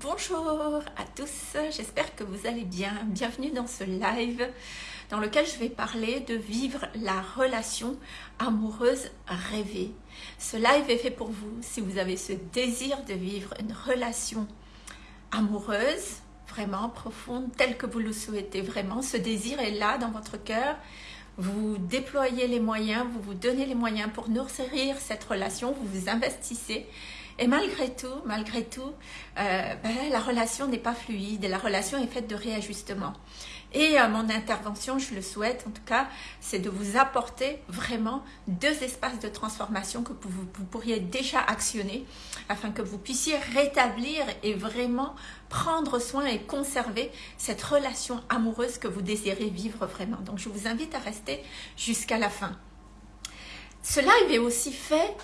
Bonjour à tous, j'espère que vous allez bien. Bienvenue dans ce live dans lequel je vais parler de vivre la relation amoureuse rêvée. Ce live est fait pour vous si vous avez ce désir de vivre une relation amoureuse, vraiment profonde, telle que vous le souhaitez vraiment. Ce désir est là dans votre cœur. Vous déployez les moyens, vous vous donnez les moyens pour nourrir cette relation, vous vous investissez et malgré tout, malgré tout, euh, ben, la relation n'est pas fluide, la relation est faite de réajustement. Et euh, mon intervention, je le souhaite en tout cas, c'est de vous apporter vraiment deux espaces de transformation que vous, vous, pourriez déjà actionner afin que vous puissiez rétablir et vraiment prendre soin et conserver cette relation amoureuse que vous désirez vivre vraiment. Donc je vous invite à rester jusqu'à la fin. Ce live est aussi fait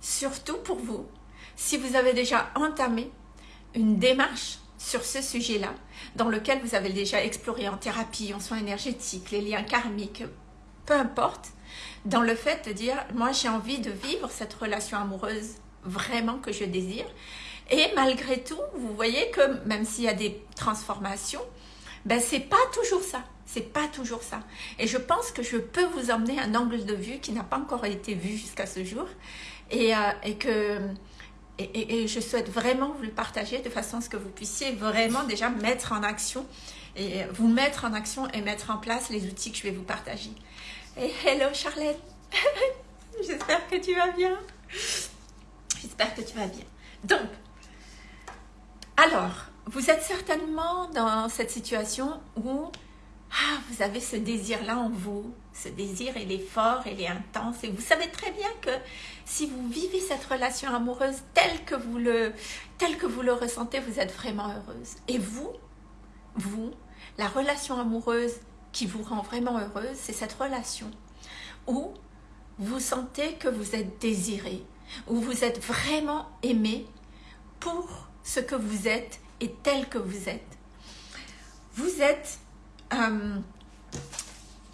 surtout pour vous si vous avez déjà entamé une démarche sur ce sujet-là, dans lequel vous avez déjà exploré en thérapie, en soins énergétiques, les liens karmiques, peu importe, dans le fait de dire, moi j'ai envie de vivre cette relation amoureuse vraiment que je désire, et malgré tout, vous voyez que même s'il y a des transformations, ben c'est pas toujours ça. C'est pas toujours ça. Et je pense que je peux vous emmener un angle de vue qui n'a pas encore été vu jusqu'à ce jour. Et, euh, et que et, je souhaite vraiment vous le partager de façon à ce que vous puissiez vraiment déjà mettre en action et vous mettre en action et mettre en place les outils que je vais vous partager. Hello Charlène, j'espère que tu vas bien. J'espère que tu vas bien. Donc, alors, vous êtes certainement dans cette situation où ah, vous avez ce désir-là en vous, ce désir, il est fort, il est intense, et vous savez très bien que si vous vivez cette relation amoureuse telle que vous le, telle que vous le ressentez, vous êtes vraiment heureuse. Et vous, vous, la relation amoureuse qui vous rend vraiment heureuse, c'est cette relation où vous sentez que vous êtes désiré, où vous être vraiment aimé pour ce que vous êtes et tel que vous êtes. Vous êtes euh,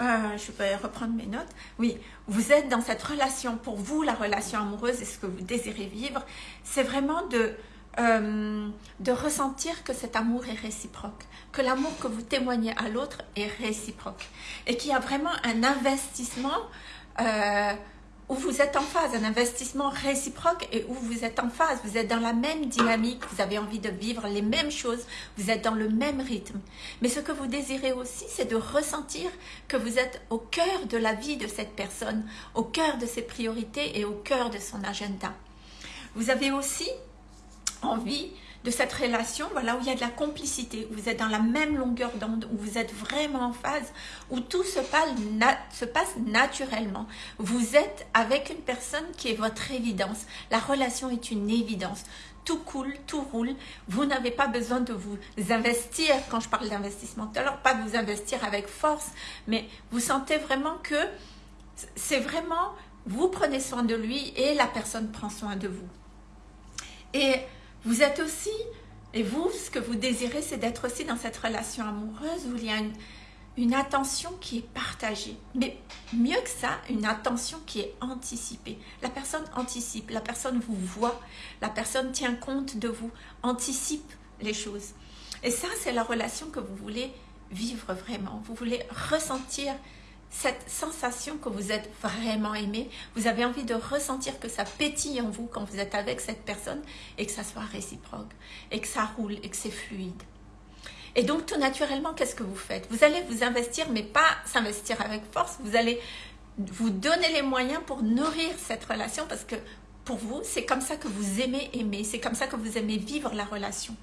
euh, je vais reprendre mes notes. Oui, vous êtes dans cette relation. Pour vous, la relation amoureuse et ce que vous désirez vivre, c'est vraiment de, euh, de ressentir que cet amour est réciproque, que l'amour que vous témoignez à l'autre est réciproque et qu'il y a vraiment un investissement où vous êtes en phase, un investissement réciproque et où vous êtes en phase, vous êtes dans la même dynamique, vous avez envie de vivre les mêmes choses, vous êtes dans le même rythme. Mais ce que vous désirez aussi, c'est de ressentir que vous êtes au cœur de la vie de cette personne, au cœur de ses priorités et au cœur de son agenda. Vous avez aussi envie de cette relation, voilà, où il y a de la complicité, où vous êtes dans la même longueur d'onde, où vous êtes vraiment en phase, où tout se passe, se passe naturellement. Vous êtes avec une personne qui est votre évidence. La relation est une évidence. Tout coule, tout roule. Vous n'avez pas besoin de vous investir, quand je parle d'investissement alors pas de vous investir avec force, mais vous sentez vraiment que c'est vraiment, vous prenez soin de lui et la personne prend soin de vous. Et vous êtes aussi, et vous, ce que vous désirez, c'est d'être aussi dans cette relation amoureuse où il y a une, attention qui est partagée. Mais mieux que ça, une attention qui est anticipée. La personne anticipe, la personne vous voit, la personne tient compte de vous, anticipe les choses. Et ça, c'est la relation que vous voulez vivre vraiment. Vous voulez ressentir cette sensation que vous êtes vraiment aimé, vous avez envie de ressentir que ça pétille en vous quand vous êtes avec cette personne et que ça soit réciproque, et que ça roule, et que c'est fluide. Et donc tout naturellement, qu'est-ce que vous faites? Vous allez vous investir, mais pas s'investir avec force, vous allez vous donner les moyens pour nourrir cette relation parce que pour vous, c'est comme ça que vous aimez aimer, c'est comme ça que vous aimez vivre la relation.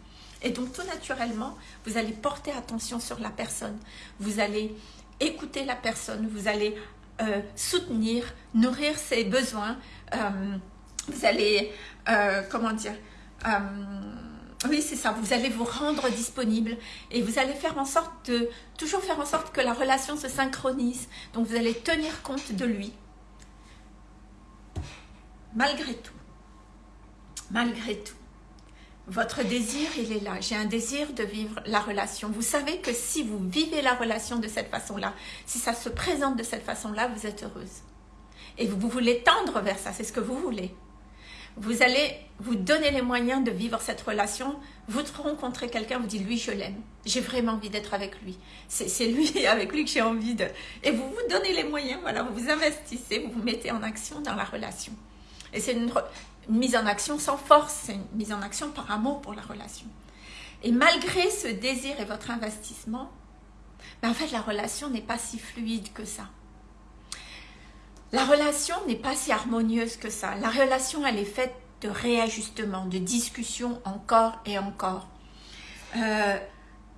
Et donc tout naturellement, vous allez porter attention sur la personne, vous allez écouter la personne, vous allez euh, soutenir, nourrir ses besoins, euh, vous allez, euh, comment dire, oui c'est ça, vous allez vous rendre disponible et vous allez faire en sorte de, toujours faire en sorte que la relation se synchronise, donc vous allez tenir compte de lui, malgré tout, malgré tout. Votre désir, il est là. J'ai un désir de vivre la relation. Vous savez que si vous vivez la relation de cette façon-là, si ça se présente de cette façon-là, vous êtes heureuse. Et vous, voulez tendre vers ça, c'est ce que vous voulez. vous allez vous donner les moyens de vivre cette relation. Vous rencontrez quelqu'un, vous dites, lui, je l'aime. J'ai vraiment envie d'être avec lui. C'est lui, avec lui que j'ai envie de... Et vous vous donnez les moyens, voilà, vous vous investissez, vous vous mettez en action dans la relation. Et c'est une, mise en action sans force, c'est une mise en action par amour pour la relation. Et malgré ce désir et votre investissement, ben en fait, la relation n'est pas si fluide que ça. La relation n'est pas si harmonieuse que ça. La relation, elle est faite de réajustement, de discussion encore et encore. Euh,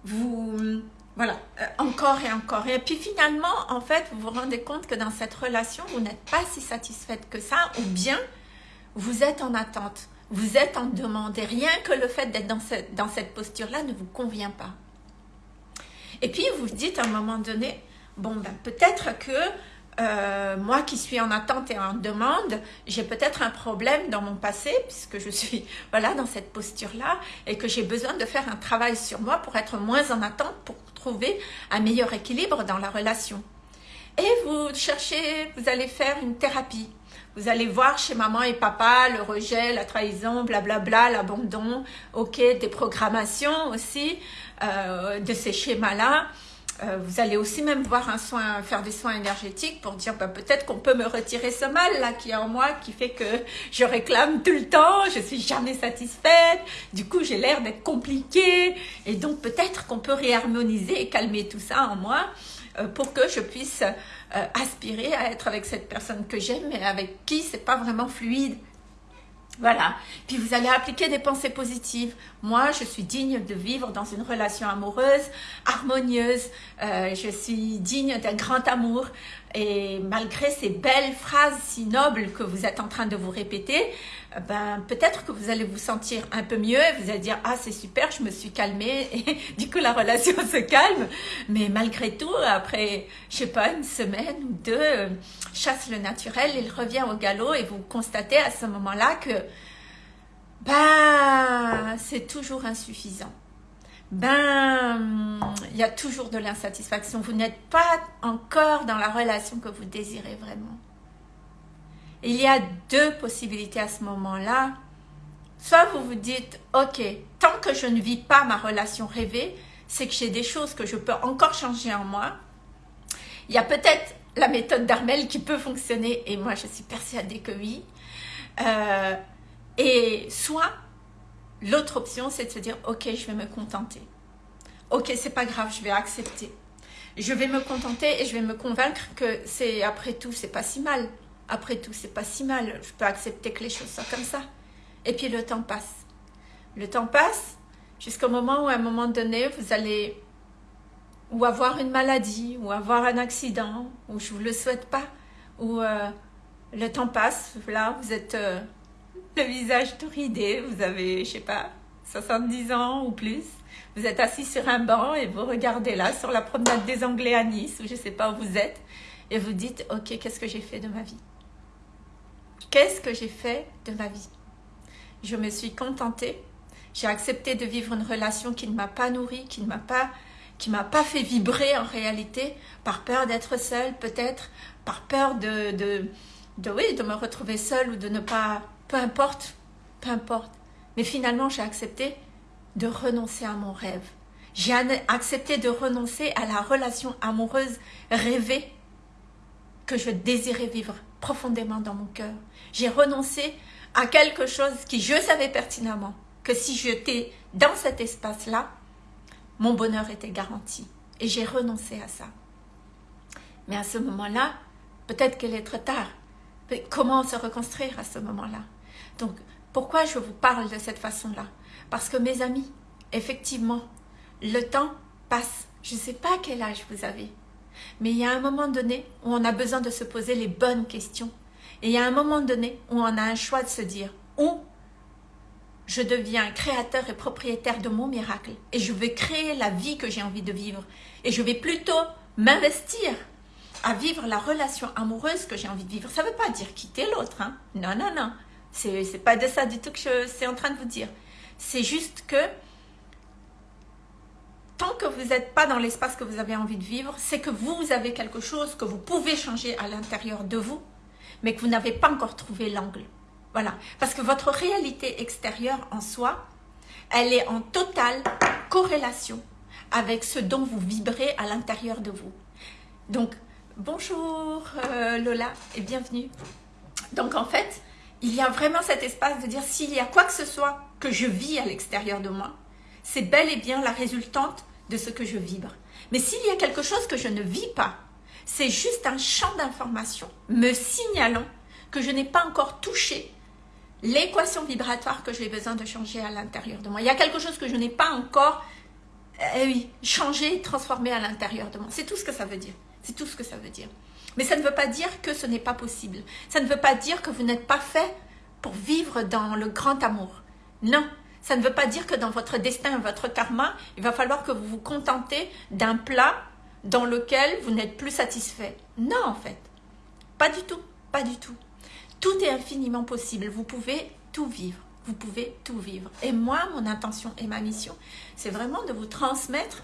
vous, voilà, euh, encore et encore. Et puis finalement, en fait, vous vous rendez compte que dans cette relation, vous n'êtes pas si satisfaite que ça, ou bien vous êtes en attente, vous êtes en demande. Et rien que le fait d'être dans cette, posture-là ne vous convient pas. Et puis vous vous dites à un moment donné, bon ben peut-être que euh, moi qui suis en attente et en demande, j'ai peut-être un problème dans mon passé, puisque je suis voilà dans cette posture-là, et que j'ai besoin de faire un travail sur moi pour être moins en attente, pour trouver un meilleur équilibre dans la relation. Et vous cherchez, vous allez faire une thérapie. Vous allez voir chez maman et papa le rejet, la trahison, blablabla, l'abandon, ok, des programmations aussi, euh, de ces schémas-là. Euh, vous allez aussi même voir un soin, faire des soins énergétiques pour dire bah, peut-être qu'on peut me retirer ce mal là qui est en moi, qui fait que je réclame tout le temps, je suis jamais satisfaite, du coup j'ai l'air d'être compliquée. Et donc peut-être qu'on peut réharmoniser et calmer tout ça en moi euh, pour que je puisse euh, aspirer à être avec cette personne que j'aime mais avec qui c'est pas vraiment fluide. Voilà. Puis vous allez appliquer des pensées positives. Moi, je suis digne de vivre dans une relation amoureuse, harmonieuse. Euh, je suis digne d'un grand amour. Et malgré ces belles phrases si nobles que vous êtes en train de vous répéter, ben peut-être que vous allez vous sentir un peu mieux et vous allez dire « Ah, c'est super, je me suis calmée. » Et du coup, la relation se calme. Mais malgré tout, après, je sais pas, une semaine ou deux, euh, chasse le naturel, il revient au galop et vous constatez à ce moment-là que ben, c'est toujours insuffisant ben, il y a toujours de l'insatisfaction. Vous n'êtes pas encore dans la relation que vous désirez vraiment. Il y a deux possibilités à ce moment-là. Soit vous vous dites, ok, tant que je ne vis pas ma relation rêvée, c'est que j'ai des choses que je peux encore changer en moi. Il y a peut-être la méthode d'Armel qui peut fonctionner, et moi je suis persuadée que oui. Euh, et soit L'autre option, c'est de se dire, ok, je vais me contenter. Ok, c'est pas grave, je vais accepter. Je vais me contenter et je vais me convaincre que c'est, après tout, c'est pas si mal. Après tout, c'est pas si mal. Je peux accepter que les choses soient comme ça. Et puis le temps passe. Le temps passe jusqu'au moment où, à un moment donné, vous allez ou avoir une maladie, ou avoir un accident, ou je vous le souhaite pas, ou euh, le temps passe, là, vous êtes euh, le visage tout ridé, vous avez, je sais pas, 70 ans ou plus, vous êtes assis sur un banc et vous regardez là, sur la promenade des Anglais à Nice, ou je sais pas où vous êtes, et vous dites, ok, qu'est-ce que j'ai fait de ma vie? Qu'est-ce que j'ai fait de ma vie? Je me suis contentée, j'ai accepté de vivre une relation qui ne m'a pas nourrie, qui ne m'a pas qui m'a pas fait vibrer en réalité, par peur d'être seule peut-être, par peur de, de, de, oui, de me retrouver seule ou de ne pas peu importe, peu importe. Mais finalement, j'ai accepté de renoncer à mon rêve. J'ai accepté de renoncer à la relation amoureuse rêvée que je désirais vivre profondément dans mon cœur. J'ai renoncé à quelque chose qui je savais pertinemment que si j'étais dans cet espace-là, mon bonheur était garanti. Et j'ai renoncé à ça. Mais à ce moment-là, peut-être qu'il est trop tard. Comment se reconstruire à ce moment-là? Donc, pourquoi je vous parle de cette façon-là? Parce que mes amis, effectivement, le temps passe. Je ne sais pas quel âge vous avez, mais il y a un moment donné où on a besoin de se poser les bonnes questions. Et il y a un moment donné où on a un choix de se dire où je deviens créateur et propriétaire de mon miracle et je vais créer la vie que j'ai envie de vivre. Et je vais plutôt m'investir à vivre la relation amoureuse que j'ai envie de vivre. Ça ne veut pas dire quitter l'autre. Hein? Non, non, non. C'est pas de ça du tout que je suis en train de vous dire. C'est juste que tant que vous n'êtes pas dans l'espace que vous avez envie de vivre, c'est que vous avez quelque chose que vous pouvez changer à l'intérieur de vous, mais que vous n'avez pas encore trouvé l'angle. Voilà, parce que votre réalité extérieure en soi, elle est en totale corrélation avec ce dont vous vibrez à l'intérieur de vous. Donc, bonjour euh, Lola et bienvenue. Donc en fait, il y a vraiment cet espace de dire s'il y a quoi que ce soit que je vis à l'extérieur de moi, c'est bel et bien la résultante de ce que je vibre. Mais s'il y a quelque chose que je ne vis pas, c'est juste un champ d'information me signalant que je n'ai pas encore touché l'équation vibratoire que j'ai besoin de changer à l'intérieur de moi. Il y a quelque chose que je n'ai pas encore eh changé, transformé à l'intérieur de moi. C'est tout ce que ça veut dire. C'est tout ce que ça veut dire. Mais ça ne veut pas dire que ce n'est pas possible. Ça ne veut pas dire que vous n'êtes pas fait pour vivre dans le grand amour. Non, ça ne veut pas dire que dans votre destin, votre karma, il va falloir que vous vous contentez d'un plat dans lequel vous n'êtes plus satisfait. Non, en fait. Pas du tout. Pas du tout. Tout est infiniment possible. Vous pouvez tout vivre. Vous pouvez tout vivre. Et moi, mon intention et ma mission, c'est vraiment de vous transmettre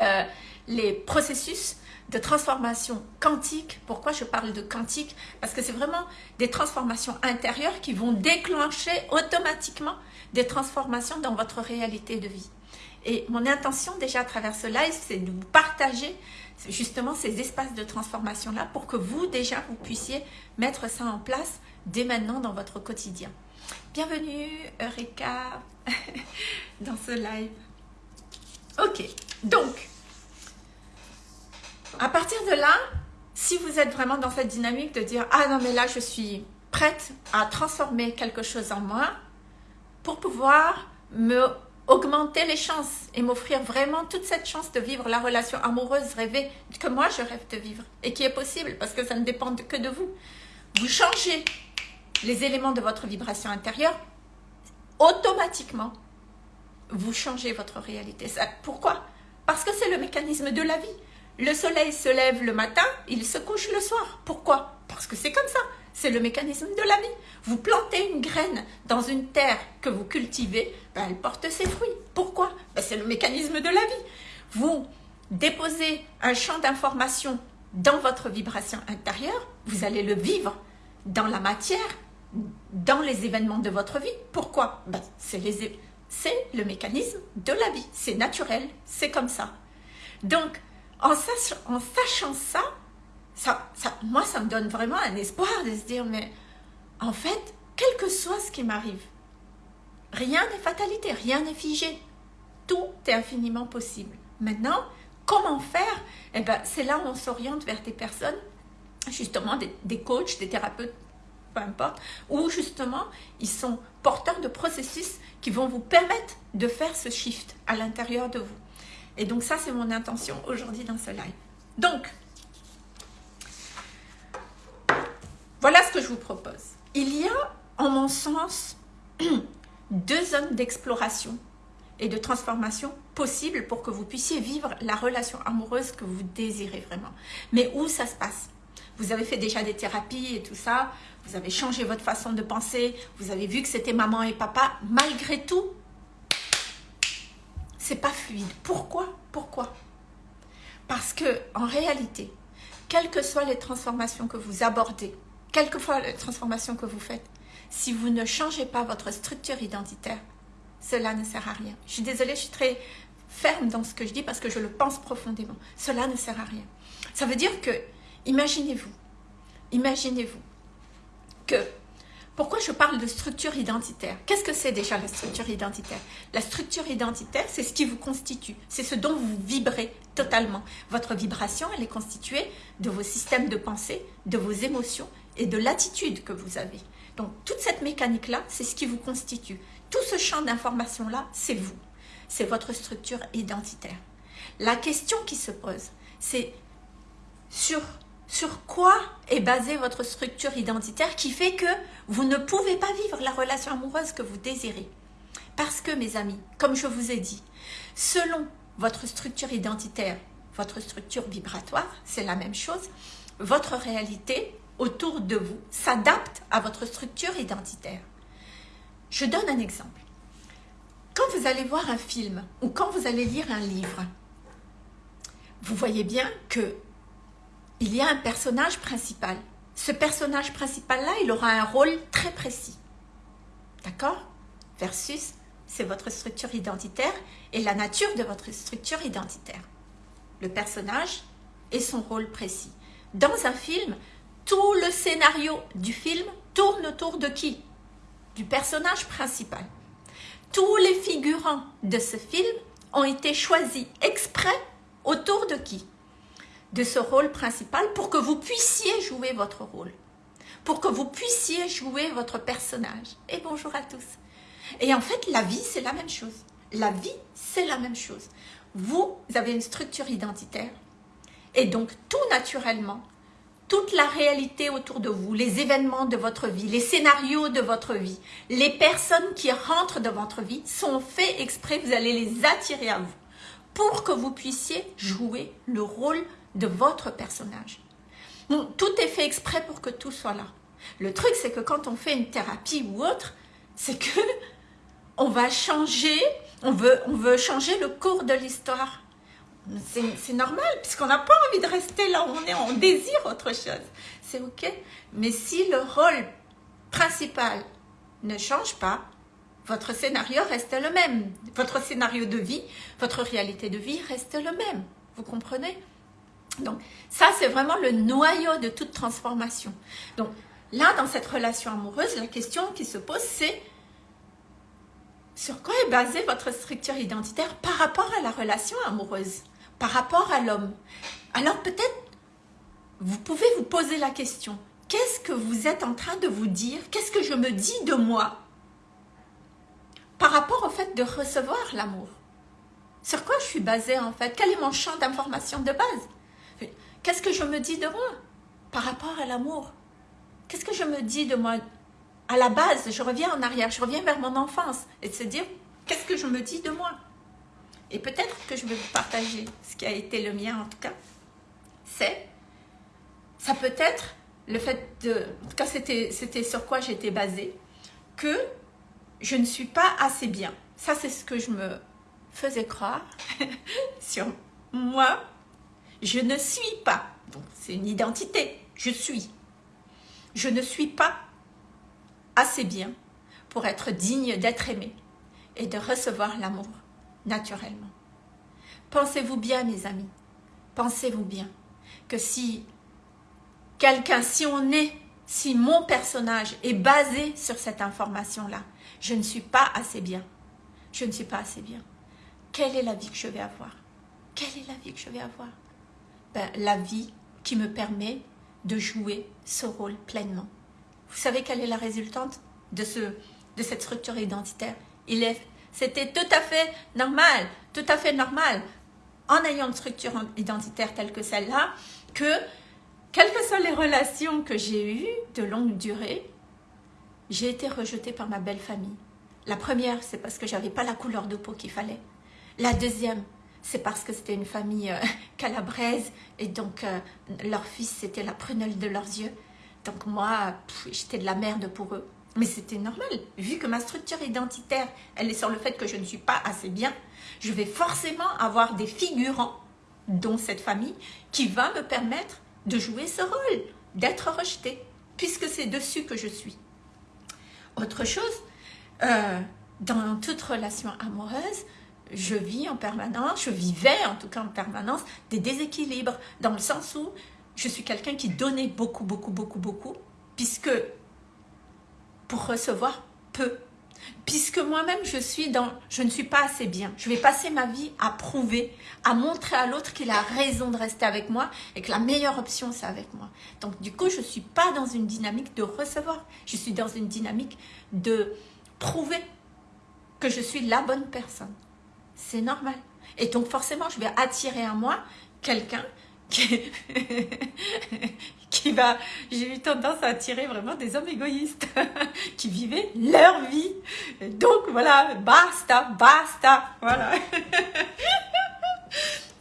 euh, les processus de transformation quantique. Pourquoi je parle de quantique? Parce que c'est vraiment des transformations intérieures qui vont déclencher automatiquement des transformations dans votre réalité de vie. Et mon intention déjà à travers ce live, c'est de vous partager justement ces espaces de transformation-là pour que vous déjà, vous puissiez mettre ça en place dès maintenant dans votre quotidien. Bienvenue Eureka dans ce live. Ok, donc, à partir de là, si vous êtes vraiment dans cette dynamique de dire « Ah non mais là je suis prête à transformer quelque chose en moi pour pouvoir me augmenter les chances et m'offrir vraiment toute cette chance de vivre la relation amoureuse rêvée que moi je rêve de vivre et qui est possible parce que ça ne dépend que de vous. Vous changez les éléments de votre vibration intérieure, automatiquement, vous changez votre réalité. pourquoi? Parce que c'est le mécanisme de la vie. Le soleil se lève le matin, il se couche le soir. Pourquoi? Parce que c'est comme ça. C'est le mécanisme de la vie. Vous plantez une graine dans une terre que vous cultivez, ben, elle porte ses fruits. Pourquoi? Ben, C'est le mécanisme de la vie. Vous déposez un champ d'information dans votre vibration intérieure, vous allez le vivre dans la matière, dans les événements de votre vie. Pourquoi? Ben, C'est le mécanisme de la vie. C'est naturel, c'est comme ça. Donc, en sachant ça, ça, moi, ça me donne vraiment un espoir de se dire, mais en fait, quel que soit ce qui m'arrive, rien n'est fatalité, rien n'est figé. Tout est infiniment possible. Maintenant, comment faire? Eh ben, C'est là où on s'oriente vers des personnes, justement des, des coachs, des thérapeutes, peu importe, où justement, ils sont porteurs de processus qui vont vous permettre de faire ce shift à l'intérieur de vous. Et donc ça, c'est mon intention aujourd'hui dans ce live. Donc, Voilà ce que je vous propose. Il y a, en mon sens, deux zones d'exploration et de transformation possibles pour que vous puissiez vivre la relation amoureuse que vous désirez vraiment. Mais où ça se passe? Vous avez fait déjà des thérapies et tout ça, vous avez changé votre façon de penser, vous avez vu que c'était maman et papa. Malgré tout, c'est pas fluide. Pourquoi? Pourquoi? Parce que en réalité, quelles que soient les transformations que vous abordez, quelquefois la transformation que vous faites, si vous ne changez pas votre structure identitaire, cela ne sert à rien. Je suis désolée, je suis très ferme dans ce que je dis parce que je le pense profondément. Cela ne sert à rien. Ça veut dire que, imaginez-vous, imaginez-vous que, pourquoi je parle de structure identitaire? Qu'est-ce que c'est déjà la structure identitaire? La structure identitaire, c'est ce qui vous constitue, c'est ce dont vous vibrez totalement. Votre vibration, elle est constituée de vos systèmes de pensée, de vos émotions et de l'attitude que vous avez. Donc, toute cette mécanique-là, c'est ce qui vous constitue. Tout ce champ d'information-là, c'est vous. C'est votre structure identitaire. La question qui se pose, c'est sur, sur quoi est basée votre structure identitaire qui fait que vous ne pouvez pas vivre la relation amoureuse que vous désirez? Parce que, mes amis, comme je vous ai dit, selon votre structure identitaire, votre structure vibratoire, c'est la même chose, votre réalité autour de vous s'adapte à votre structure identitaire. Je donne un exemple. Quand vous allez voir un film ou quand vous allez lire un livre, vous voyez bien que il y a un personnage principal ce personnage principal-là, il aura un rôle très précis. D'accord? Versus, c'est votre structure identitaire et la nature de votre structure identitaire. Le personnage et son rôle précis. Dans un film, tout le scénario du film tourne autour de qui? Du personnage principal. Tous les figurants de ce film ont été choisis exprès autour de qui? De ce rôle principal pour que vous puissiez jouer votre rôle. Pour que vous puissiez jouer votre personnage. Et bonjour à tous. Et en fait, la vie, c'est la même chose. La vie, c'est la même chose. Vous avez une structure identitaire. Et donc, tout naturellement, toute la réalité autour de vous, les événements de votre vie, les scénarios de votre vie, les personnes qui rentrent dans votre vie sont faits exprès, vous allez les attirer à vous pour que vous puissiez jouer le rôle de votre personnage. tout est fait exprès pour que tout soit là. Le truc, c'est que quand on fait une thérapie ou autre, c'est que on va changer, on veut, on veut changer le cours de l'histoire. C'est normal, puisqu'on n'a pas envie de rester là où on est, on désire autre chose. C'est ok. Mais si le rôle principal ne change pas, votre scénario reste le même. Votre scénario de vie, votre réalité de vie reste le même. Vous comprenez? Donc, ça, c'est vraiment le noyau de toute transformation. Donc, là, dans cette relation amoureuse, la question qui se pose, c'est sur quoi est basée votre structure identitaire par rapport à la relation amoureuse, par rapport à l'homme? Alors peut-être, vous pouvez vous poser la question, qu'est-ce que vous êtes en train de vous dire? Qu'est-ce que je me dis de moi par rapport au fait de recevoir l'amour? Sur quoi je suis basée en fait? Quel est mon champ d'information de base? Qu'est-ce que je me dis de moi par rapport à l'amour? Qu'est-ce que je me dis de moi? À la base, je reviens en arrière, je reviens vers mon enfance et de se dire, qu'est-ce que je me dis de moi? Et peut-être que je vais vous partager ce qui a été le mien en tout cas. C'est, ça peut être le fait de, en tout cas c'était sur quoi j'étais basée, que je ne suis pas assez bien. Ça c'est ce que je me faisais croire sur moi. Je ne suis pas. C'est une identité. Je suis. Je ne suis pas assez bien pour être digne d'être aimé et de recevoir l'amour naturellement. Pensez-vous bien, mes amis, pensez-vous bien que si quelqu'un, si on est, si mon personnage est basé sur cette information-là, je ne suis pas assez bien, je ne suis pas assez bien, quelle est la vie que je vais avoir? Quelle est la vie que je vais avoir? Ben, La vie qui me permet de jouer ce rôle pleinement. Vous savez quelle est la résultante de, ce, de cette structure identitaire? C'était tout à fait normal, tout à fait normal, en ayant une structure identitaire telle que celle-là, que quelles que soient les relations que j'ai eues de longue durée, j'ai été rejetée par ma belle famille. La première, c'est parce que j'avais pas la couleur de peau qu'il fallait. La deuxième, c'est parce que c'était une famille euh, calabraise et donc euh, leur fils, c'était la prunelle de leurs yeux. Donc moi, j'étais de la merde pour eux. Mais c'était normal, vu que ma structure identitaire, elle est sur le fait que je ne suis pas assez bien, je vais forcément avoir des figurants, dont cette famille, qui va me permettre de jouer ce rôle, d'être rejetée, puisque c'est dessus que je suis. Autre chose, euh, dans toute relation amoureuse, je vis en permanence, je vivais en tout cas en permanence des déséquilibres, dans le sens où je suis quelqu'un qui donnait beaucoup, beaucoup, beaucoup, beaucoup, puisque pour recevoir peu. Puisque moi-même, je suis dans, je ne suis pas assez bien. Je vais passer ma vie à prouver, à montrer à l'autre qu'il a raison de rester avec moi et que la meilleure option, c'est avec moi. Donc, du coup, je ne suis pas dans une dynamique de recevoir. Je suis dans une dynamique de prouver que je suis la bonne personne. C'est normal. Et donc, forcément, je vais attirer à moi quelqu'un qui, va, j'ai eu tendance à attirer vraiment des hommes égoïstes qui vivaient leur vie. donc voilà, basta, basta, voilà.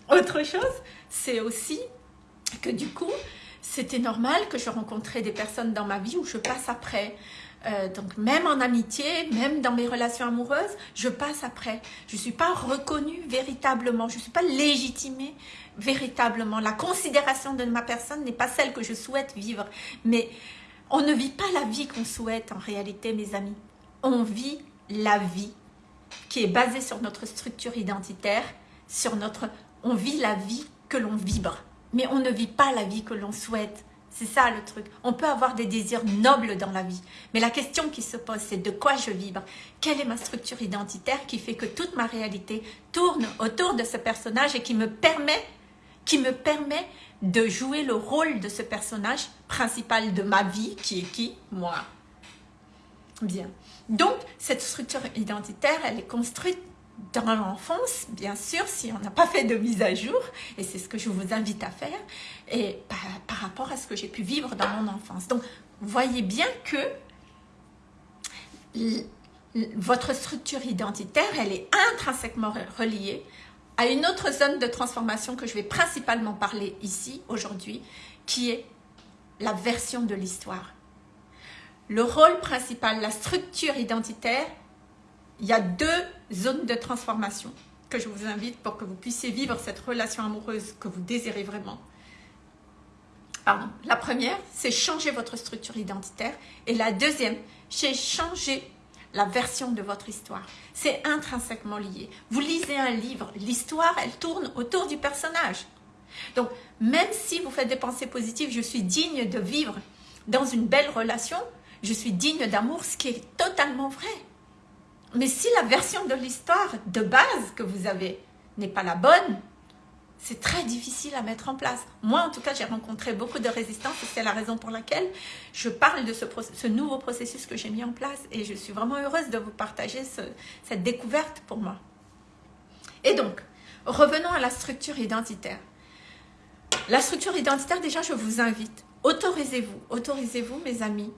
Autre chose, c'est aussi que du coup, c'était normal que je rencontrais des personnes dans ma vie où je passe après. Euh, donc même en amitié, même dans mes relations amoureuses, je passe après. Je ne suis pas reconnue véritablement, je ne suis pas légitimée véritablement. La considération de ma personne n'est pas celle que je souhaite vivre. Mais on ne vit pas la vie qu'on souhaite en réalité, mes amis. On vit la vie qui est basée sur notre structure identitaire, sur notre... On vit la vie que l'on vibre, mais on ne vit pas la vie que l'on souhaite. C'est ça le truc. On peut avoir des désirs nobles dans la vie. Mais la question qui se pose, c'est de quoi je vibre? Quelle est ma structure identitaire qui fait que toute ma réalité tourne autour de ce personnage et qui me permet, qui me permet de jouer le rôle de ce personnage principal de ma vie, qui est qui? Moi. Bien. Donc, cette structure identitaire, elle est construite dans l'enfance, bien sûr, si on n'a pas fait de mise à jour, et c'est ce que je vous invite à faire, et par, rapport à ce que j'ai pu vivre dans mon enfance. Donc, voyez bien que votre structure identitaire, elle est intrinsèquement reliée à une autre zone de transformation que je vais principalement parler ici, aujourd'hui, qui est la version de l'histoire. Le rôle principal, la structure identitaire, il y a deux zones de transformation que je vous invite pour que vous puissiez vivre cette relation amoureuse que vous désirez vraiment. Pardon. La première, c'est changer votre structure identitaire. Et la deuxième, c'est changer la version de votre histoire. C'est intrinsèquement lié. Vous lisez un livre, l'histoire, elle tourne autour du personnage. Donc, même si vous faites des pensées positives, je suis digne de vivre dans une belle relation, je suis digne d'amour, ce qui est totalement vrai. Mais si la version de l'histoire de base que vous avez n'est pas la bonne, c'est très difficile à mettre en place. Moi, en tout cas, j'ai rencontré beaucoup de résistance et c'est la raison pour laquelle je parle de ce, nouveau processus que j'ai mis en place et je suis vraiment heureuse de vous partager cette découverte pour moi. Et donc, revenons à la structure identitaire. La structure identitaire, déjà, je vous invite, autorisez-vous, autorisez-vous, mes amis,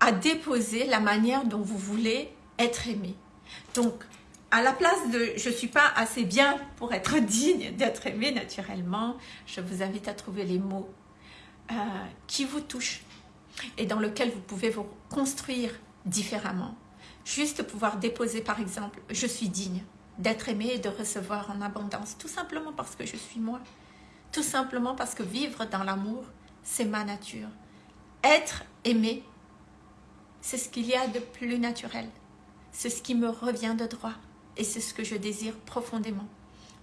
à déposer la manière dont vous voulez être aimé. Donc, à la place de « je ne suis pas assez bien pour être digne d'être aimé naturellement », je vous invite à trouver les mots euh, qui vous touchent et dans lesquels vous pouvez vous construire différemment. Juste pouvoir déposer par exemple « je suis digne d'être aimé et de recevoir en abondance », tout simplement parce que je suis moi. Tout simplement parce que vivre dans l'amour, c'est ma nature. Être aimé, c'est ce qu'il y a de plus naturel. C'est ce qui me revient de droit et c'est ce que je désire profondément.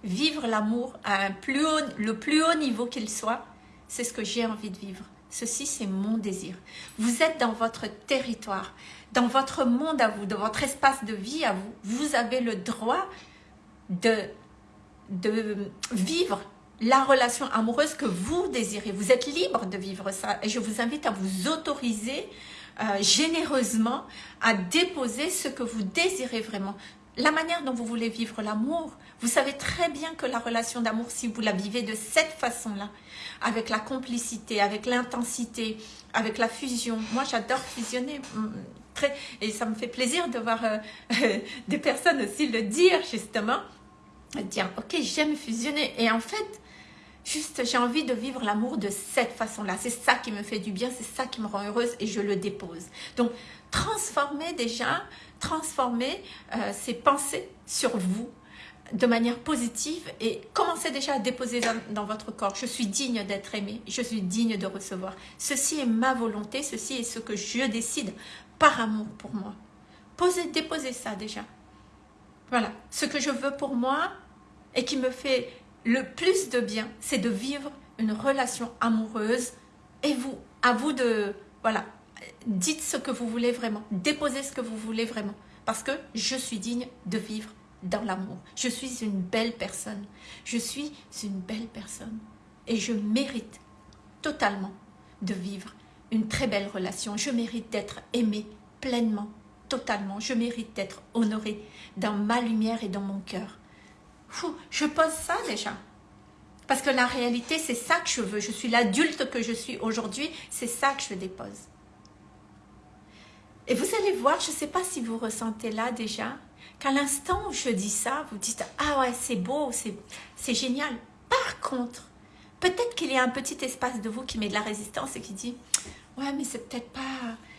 Vivre l'amour à un plus haut, le plus haut niveau qu'il soit, c'est ce que j'ai envie de vivre. Ceci, c'est mon désir. Vous êtes dans votre territoire, dans votre monde à vous, dans votre espace de vie à vous. Vous avez le droit de, de vivre la relation amoureuse que vous désirez. Vous êtes libre de vivre ça. Et je vous invite à vous autoriser euh, généreusement à déposer ce que vous désirez vraiment. La manière dont vous voulez vivre l'amour, vous savez très bien que la relation d'amour, si vous la vivez de cette façon-là, avec la complicité, avec l'intensité, avec la fusion, moi j'adore fusionner, mm, très, et ça me fait plaisir de voir euh, des personnes aussi le dire justement, dire ok j'aime fusionner, et en fait, juste j'ai envie de vivre l'amour de cette façon-là, c'est ça qui me fait du bien, c'est ça qui me rend heureuse, et je le dépose. Donc transformer déjà transformer euh, ces pensées sur vous de manière positive et commencez déjà à déposer dans, votre corps. Je suis digne d'être aimé, je suis digne de recevoir. Ceci est ma volonté, ceci est ce que je décide par amour pour moi. Posez, déposez ça déjà. Voilà, ce que je veux pour moi et qui me fait le plus de bien, c'est de vivre une relation amoureuse et vous, à vous de, voilà, dites ce que vous voulez vraiment, déposez ce que vous voulez vraiment, parce que je suis digne de vivre dans l'amour. Je suis une belle personne, je suis une belle personne et je mérite totalement de vivre une très belle relation. Je mérite d'être aimée pleinement, totalement. Je mérite d'être honorée dans ma lumière et dans mon cœur. Je pose ça déjà. Parce que la réalité, c'est ça que je veux. Je suis l'adulte que je suis aujourd'hui. C'est ça que je dépose. Et vous allez voir, je ne sais pas si vous ressentez là déjà, qu'à l'instant où je dis ça, vous dites « Ah ouais, c'est beau, c'est génial ». Par contre, peut-être qu'il y a un petit espace de vous qui met de la résistance et qui dit « Ouais, mais c'est peut-être pas...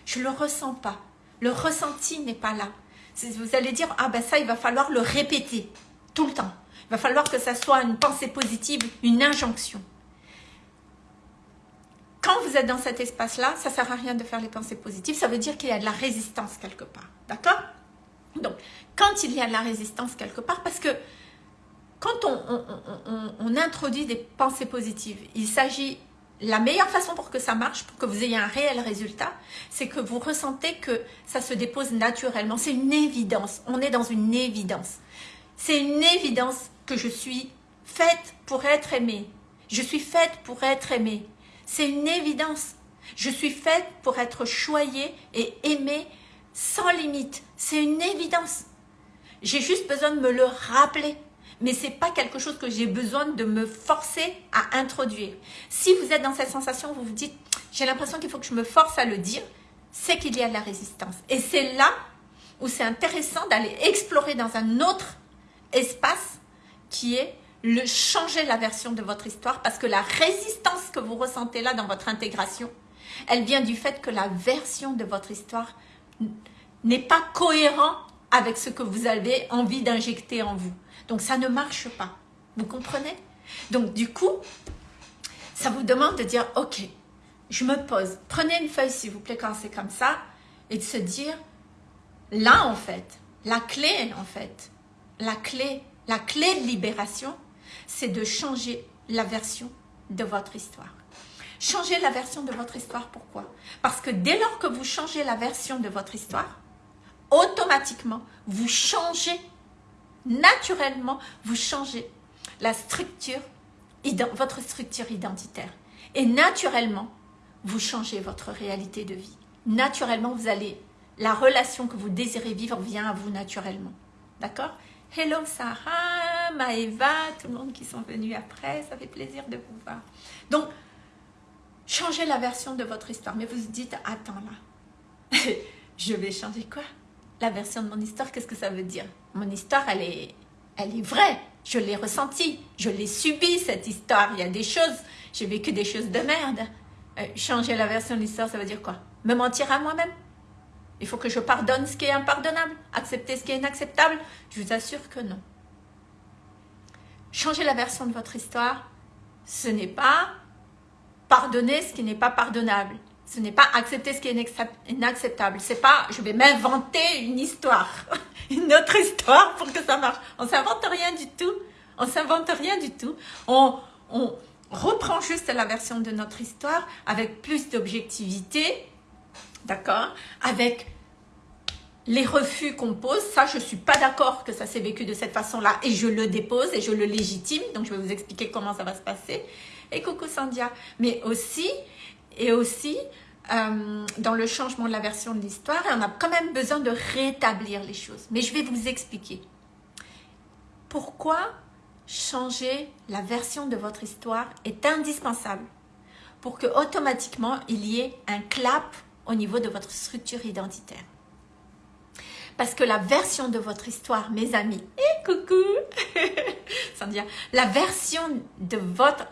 Je le ressens pas. Le ressenti n'est pas là. Vous allez dire, ah ben ça, il va falloir le répéter tout le temps. Il va falloir que ça soit une pensée positive, une injonction. Quand vous êtes dans cet espace-là, ça ne sert à rien de faire les pensées positives. Ça veut dire qu'il y a de la résistance quelque part. D'accord? Donc, quand il y a de la résistance quelque part, parce que quand on, introduit des pensées positives, il s'agit, la meilleure façon pour que ça marche, pour que vous ayez un réel résultat, c'est que vous ressentez que ça se dépose naturellement. C'est une évidence. On est dans une évidence. C'est une évidence que je suis faite pour être aimée. Je suis faite pour être aimée. C'est une évidence. Je suis faite pour être choyée et aimée sans limite. C'est une évidence. J'ai juste besoin de me le rappeler. Mais ce n'est pas quelque chose que j'ai besoin de me forcer à introduire. Si vous êtes dans cette sensation, vous vous dites, j'ai l'impression qu'il faut que je me force à le dire, c'est qu'il y a de la résistance. Et c'est là où c'est intéressant d'aller explorer dans un autre espace qui est le changer la version de votre histoire parce que la résistance que vous ressentez là dans votre intégration, elle vient du fait que la version de votre histoire n'est pas cohérent avec ce que vous avez envie d'injecter en vous. Donc ça ne marche pas. Vous comprenez? Donc du coup, ça vous demande de dire, ok, je me pose. Prenez une feuille s'il vous plaît quand c'est comme ça et de se dire, là en fait, la clé en fait, la clé, la clé de libération, c'est de changer la version de votre histoire. Changer la version de votre histoire, pourquoi? Parce que dès lors que vous changez la version de votre histoire, automatiquement, vous changez, naturellement, vous changez la structure, votre structure identitaire. Et naturellement, vous changez votre réalité de vie. Naturellement, vous allez, la relation que vous désirez vivre vient à vous naturellement. D'accord? Hello Sarah, Maëva, tout le monde qui sont venus après, ça fait plaisir de vous voir. Donc, changez la version de votre histoire, mais vous vous dites, attends là, je vais changer quoi? La version de mon histoire, qu'est-ce que ça veut dire? Mon histoire, elle est, elle est vraie, je l'ai ressentie, je l'ai subie cette histoire, il y a des choses, j'ai vécu des choses de merde. Euh, changer la version de l'histoire, ça veut dire quoi? Me mentir à moi-même? Il faut que je pardonne ce qui est impardonnable, accepter ce qui est inacceptable. Je vous assure que non. Changer la version de votre histoire, ce n'est pas pardonner ce qui n'est pas pardonnable. Ce n'est pas accepter ce qui est inacceptable. C'est pas, je vais m'inventer une histoire, une autre histoire pour que ça marche. On s'invente rien du tout. On s'invente rien du tout. On, on reprend juste la version de notre histoire avec plus d'objectivité, d'accord Avec les refus qu'on pose, ça je suis pas d'accord que ça s'est vécu de cette façon-là et je le dépose et je le légitime, donc je vais vous expliquer comment ça va se passer. Et coucou Sandia, mais aussi, et aussi, euh, dans le changement de la version de l'histoire, on a quand même besoin de rétablir les choses. Mais je vais vous expliquer. Pourquoi changer la version de votre histoire est indispensable pour que automatiquement il y ait un clap au niveau de votre structure identitaire. Parce que la version de votre histoire, mes amis, et coucou, Sandia, la version de votre,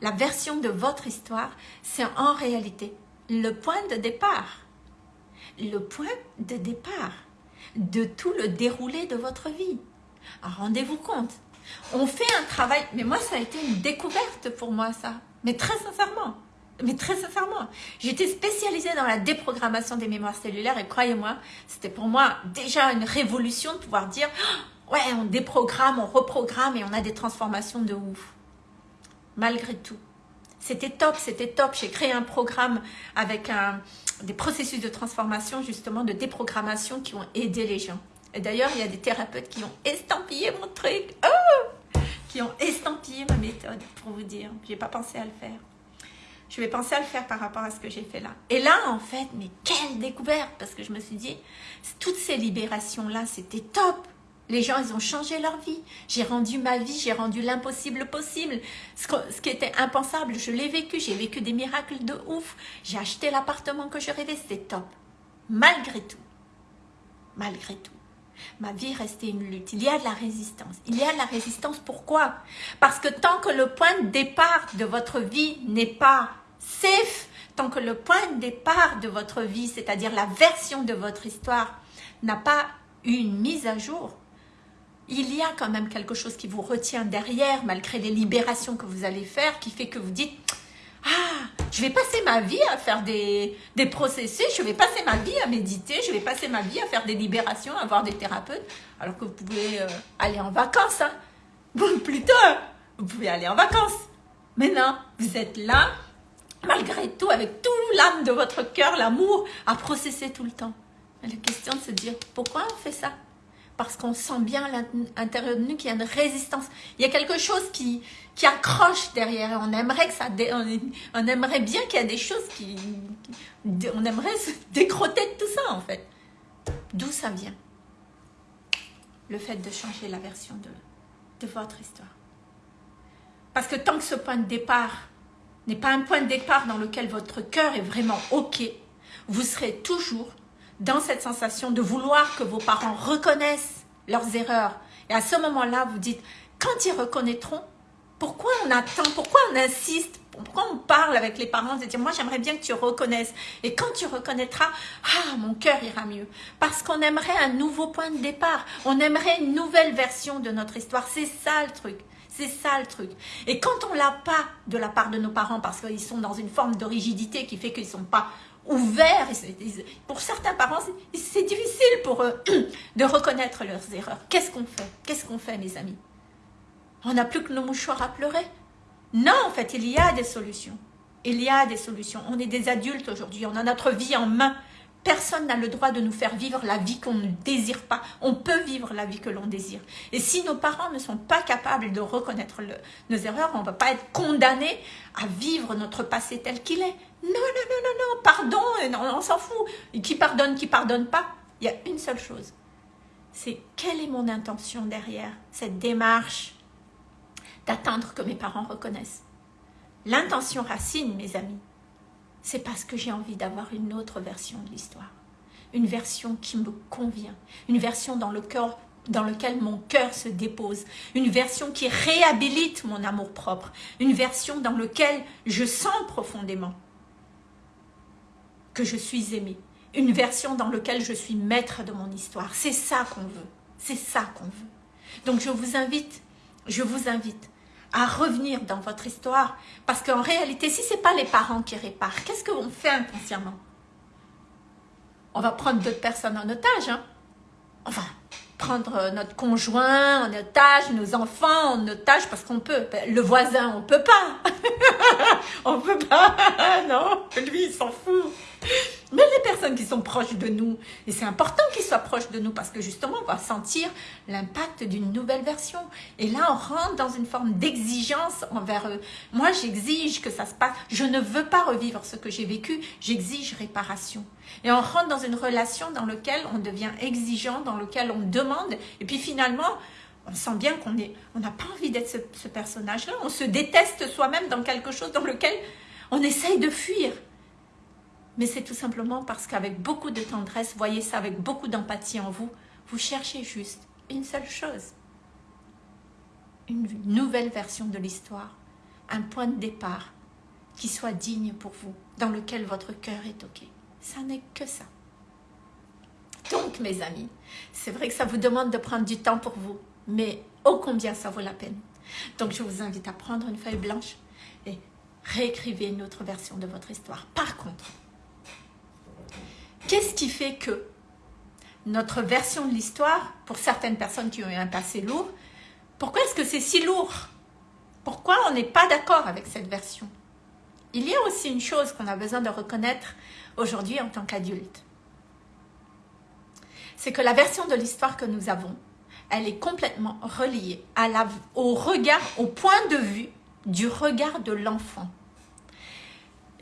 la version de votre histoire, c'est en réalité le point de départ. Le point de départ de tout le déroulé de votre vie. Rendez-vous compte, on fait un travail, mais moi ça a été une découverte pour moi ça, mais très sincèrement mais très sincèrement, j'étais spécialisée dans la déprogrammation des mémoires cellulaires et croyez-moi, c'était pour moi déjà une révolution de pouvoir dire oh, ouais, on déprogramme, on reprogramme et on a des transformations de ouf. Malgré tout, c'était top, c'était top. J'ai créé un programme avec des processus de transformation, justement, de déprogrammation qui ont aidé les gens. Et d'ailleurs, il y a des thérapeutes qui ont estampillé mon truc, oh qui ont estampillé ma méthode, pour vous dire. Je n'ai pas pensé à le faire je vais penser à le faire par rapport à ce que j'ai fait là. Et là, en fait, mais quelle découverte Parce que je me suis dit, toutes ces libérations-là, c'était top. Les gens, ils ont changé leur vie. J'ai rendu ma vie, j'ai rendu l'impossible possible. Ce, qui était impensable, je l'ai vécu. J'ai vécu des miracles de ouf. J'ai acheté l'appartement que je rêvais, c'était top. Malgré tout, malgré tout, ma vie restait une lutte. Il y a de la résistance. Il y a de la résistance, pourquoi? Parce que tant que le point de départ de votre vie n'est pas safe, tant que le point de départ de votre vie, c'est-à-dire la version de votre histoire, n'a pas eu une mise à jour, il y a quand même quelque chose qui vous retient derrière, malgré les libérations que vous allez faire, qui fait que vous dites « Ah, je vais passer ma vie à faire des, des processus, je vais passer ma vie à méditer, je vais passer ma vie à faire des libérations, à voir des thérapeutes, alors que vous pouvez euh, aller en vacances. Hein. Plutôt, vous pouvez aller en vacances. Mais non, vous êtes là, malgré tout, avec tout l'âme de votre cœur, l'amour, à processer tout le temps. la question de se dire, pourquoi on fait ça? Parce qu'on sent bien à l'intérieur de nous qu'il y a une résistance. Il y a quelque chose qui, qui accroche derrière. On aimerait que ça, on, aimerait bien qu'il y ait des choses qui, on aimerait se décroter de tout ça en fait. D'où ça vient Le fait de changer la version de, de votre histoire. Parce que tant que ce point de départ n'est pas un point de départ dans lequel votre cœur est vraiment OK, vous serez toujours dans cette sensation de vouloir que vos parents reconnaissent leurs erreurs. Et à ce moment-là, vous dites, quand ils reconnaîtront, pourquoi on attend, pourquoi on insiste, pourquoi on parle avec les parents de dire, moi j'aimerais bien que tu reconnaisses. Et quand tu reconnaîtras, ah, mon cœur ira mieux. Parce qu'on aimerait un nouveau point de départ. On aimerait une nouvelle version de notre histoire. C'est ça le truc. C'est ça le truc. Et quand on l'a pas de la part de nos parents, parce qu'ils sont dans une forme de rigidité qui fait qu'ils sont pas ouverts, pour certains parents, c'est difficile pour eux de reconnaître leurs erreurs. Qu'est-ce qu'on fait? Qu'est-ce qu'on fait, mes amis? On n'a plus que nos mouchoirs à pleurer Non, en fait, il y a des solutions. Il y a des solutions. On est des adultes aujourd'hui, on a notre vie en main. Personne n'a le droit de nous faire vivre la vie qu'on ne désire pas. On peut vivre la vie que l'on désire. Et si nos parents ne sont pas capables de reconnaître nos erreurs, on ne va pas être condamné à vivre notre passé tel qu'il est. Non, non, non, non, non, pardon, non, on s'en fout. qui pardonne, qui pardonne pas? Il y a une seule chose. C'est quelle est mon intention derrière cette démarche? D'attendre que mes parents reconnaissent. L'intention racine, mes amis, c'est parce que j'ai envie d'avoir une autre version de l'histoire. Une version qui me convient. Une version dans, le dans lequel mon cœur se dépose. Une version qui réhabilite mon amour propre. Une version dans laquelle je sens profondément que je suis aimée. Une version dans laquelle je suis maître de mon histoire. C'est ça qu'on veut. C'est ça qu'on veut. Donc je vous invite, je vous invite à revenir dans votre histoire. Parce qu'en réalité, si ce n'est pas les parents qui réparent, qu'est-ce qu'on fait inconsciemment? On va prendre d'autres personnes en otage. Hein? Va prendre notre conjoint en otage, nos enfants en otage, parce qu'on peut. Le voisin, on peut pas. on peut pas. non, lui, il s'en fout. Mais les personnes qui sont proches de nous, et c'est important qu'ils soient proches de nous parce que justement, on va sentir l'impact d'une nouvelle version. Et là, on rentre dans une forme d'exigence envers eux. Moi, j'exige que ça se passe. Je ne veux pas revivre ce que j'ai vécu, j'exige réparation. Et on rentre dans une relation dans laquelle on devient exigeant, dans laquelle on demande, et puis finalement, on sent bien qu'on on n'a pas envie d'être ce, ce personnage-là. On se déteste soi-même dans quelque chose dans lequel on essaye de fuir. Mais c'est tout simplement parce qu'avec beaucoup de tendresse, voyez ça avec beaucoup d'empathie en vous, vous cherchez juste une seule chose. Une nouvelle version de l'histoire, un point de départ qui soit digne pour vous, dans lequel votre cœur est OK. Ça n'est que ça. Donc, mes amis, c'est vrai que ça vous demande de prendre du temps pour vous, mais ô combien ça vaut la peine. Donc, je vous invite à prendre une feuille blanche et réécrivez une autre version de votre histoire. Par contre, Qu'est-ce qui fait que notre version de l'histoire, pour certaines personnes qui ont eu un passé lourd, pourquoi est-ce que c'est si lourd? Pourquoi on n'est pas d'accord avec cette version? Il y a aussi une chose qu'on a besoin de reconnaître aujourd'hui en tant qu'adulte. C'est que la version de l'histoire que nous avons, elle est complètement reliée au regard, au point de vue du regard de l'enfant.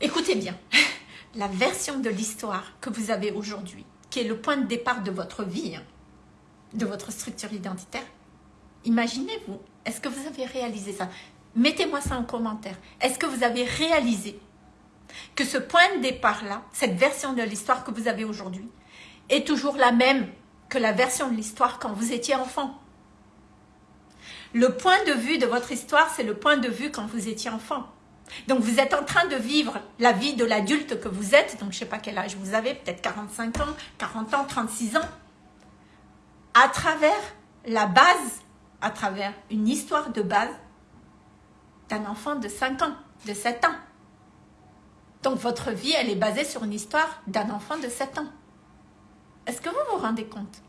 Écoutez bien, la version de l'histoire que vous avez aujourd'hui, qui est le point de départ de votre vie, hein, de votre structure identitaire, imaginez-vous, est-ce que vous avez réalisé ça? Mettez-moi ça en commentaire. Est-ce que vous avez réalisé que ce point de départ-là, cette version de l'histoire que vous avez aujourd'hui, est toujours la même que la version de l'histoire quand vous étiez enfant? Le point de vue de votre histoire, c'est le point de vue quand vous étiez enfant. Donc vous êtes en train de vivre la vie de l'adulte que vous êtes, donc je ne sais pas quel âge vous avez, peut-être 45 ans, 40 ans, 36 ans, à travers la base, à travers une histoire de base enfant de 5 ans, de 7 ans. Donc votre vie, elle est basée sur une histoire d'un enfant de 7 ans. Est-ce que vous vous rendez compte?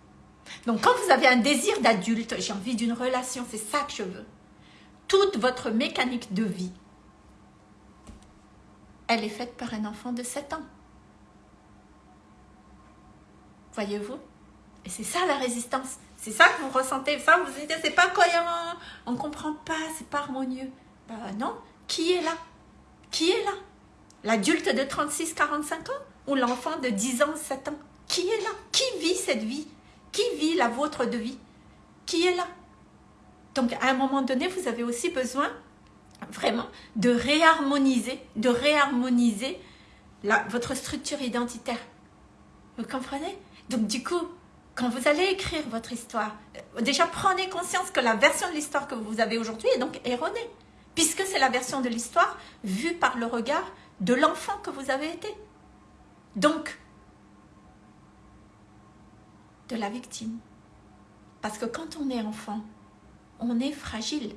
Donc quand vous avez un désir d'adulte, j'ai envie d'une relation, c'est ça que je veux. Toute votre mécanique de vie, elle est faite par un enfant de 7 ans. Voyez-vous? Et c'est ça la résistance. C'est ça que vous ressentez. Ça, vous dites, c'est pas cohérent, on comprend pas, c'est pas harmonieux. Ben non, qui est là? Qui est là? L'adulte de 36-45 ans ou l'enfant de 10 ans, 7 ans? Qui est là? Qui vit cette vie? Qui vit la vôtre de vie? Qui est là? Donc, à un moment donné, vous avez aussi besoin vraiment de réharmoniser, de réharmoniser votre structure identitaire. Vous comprenez? Donc du coup, quand vous allez écrire votre histoire, euh, déjà prenez conscience que la version de l'histoire que vous avez aujourd'hui est donc erronée, puisque c'est la version de l'histoire vue par le regard de l'enfant que vous avez été. Donc, de la victime. Parce que quand on est enfant, on est fragile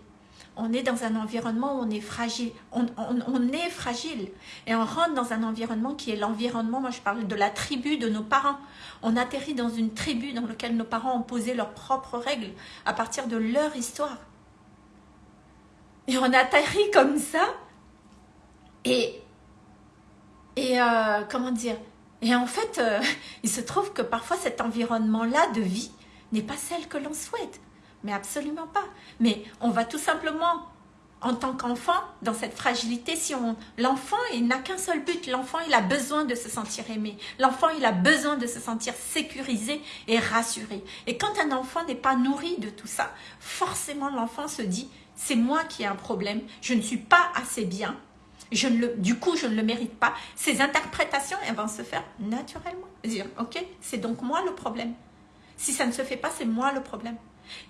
on est dans un environnement où on est fragile. On, est fragile. Et on rentre dans un environnement qui est l'environnement, moi je parle de la tribu de nos parents. On atterrit dans une tribu dans laquelle nos parents ont posé leurs propres règles à partir de leur histoire. Et on atterrit comme ça. Et, et euh, comment dire? Et en fait, euh, il se trouve que parfois cet environnement-là de vie n'est pas celle que l'on souhaite. Mais absolument pas. Mais on va tout simplement, en tant qu'enfant, dans cette fragilité, si on l'enfant, il n'a qu'un seul but. L'enfant, il a besoin de se sentir aimé. L'enfant, il a besoin de se sentir sécurisé et rassuré. Et quand un enfant n'est pas nourri de tout ça, forcément, l'enfant se dit, c'est moi qui ai un problème, je ne suis pas assez bien, je ne le, du coup, je ne le mérite pas. Ces interprétations, elles vont se faire naturellement. Dire, ok, c'est donc moi le problème. Si ça ne se fait pas, c'est moi le problème.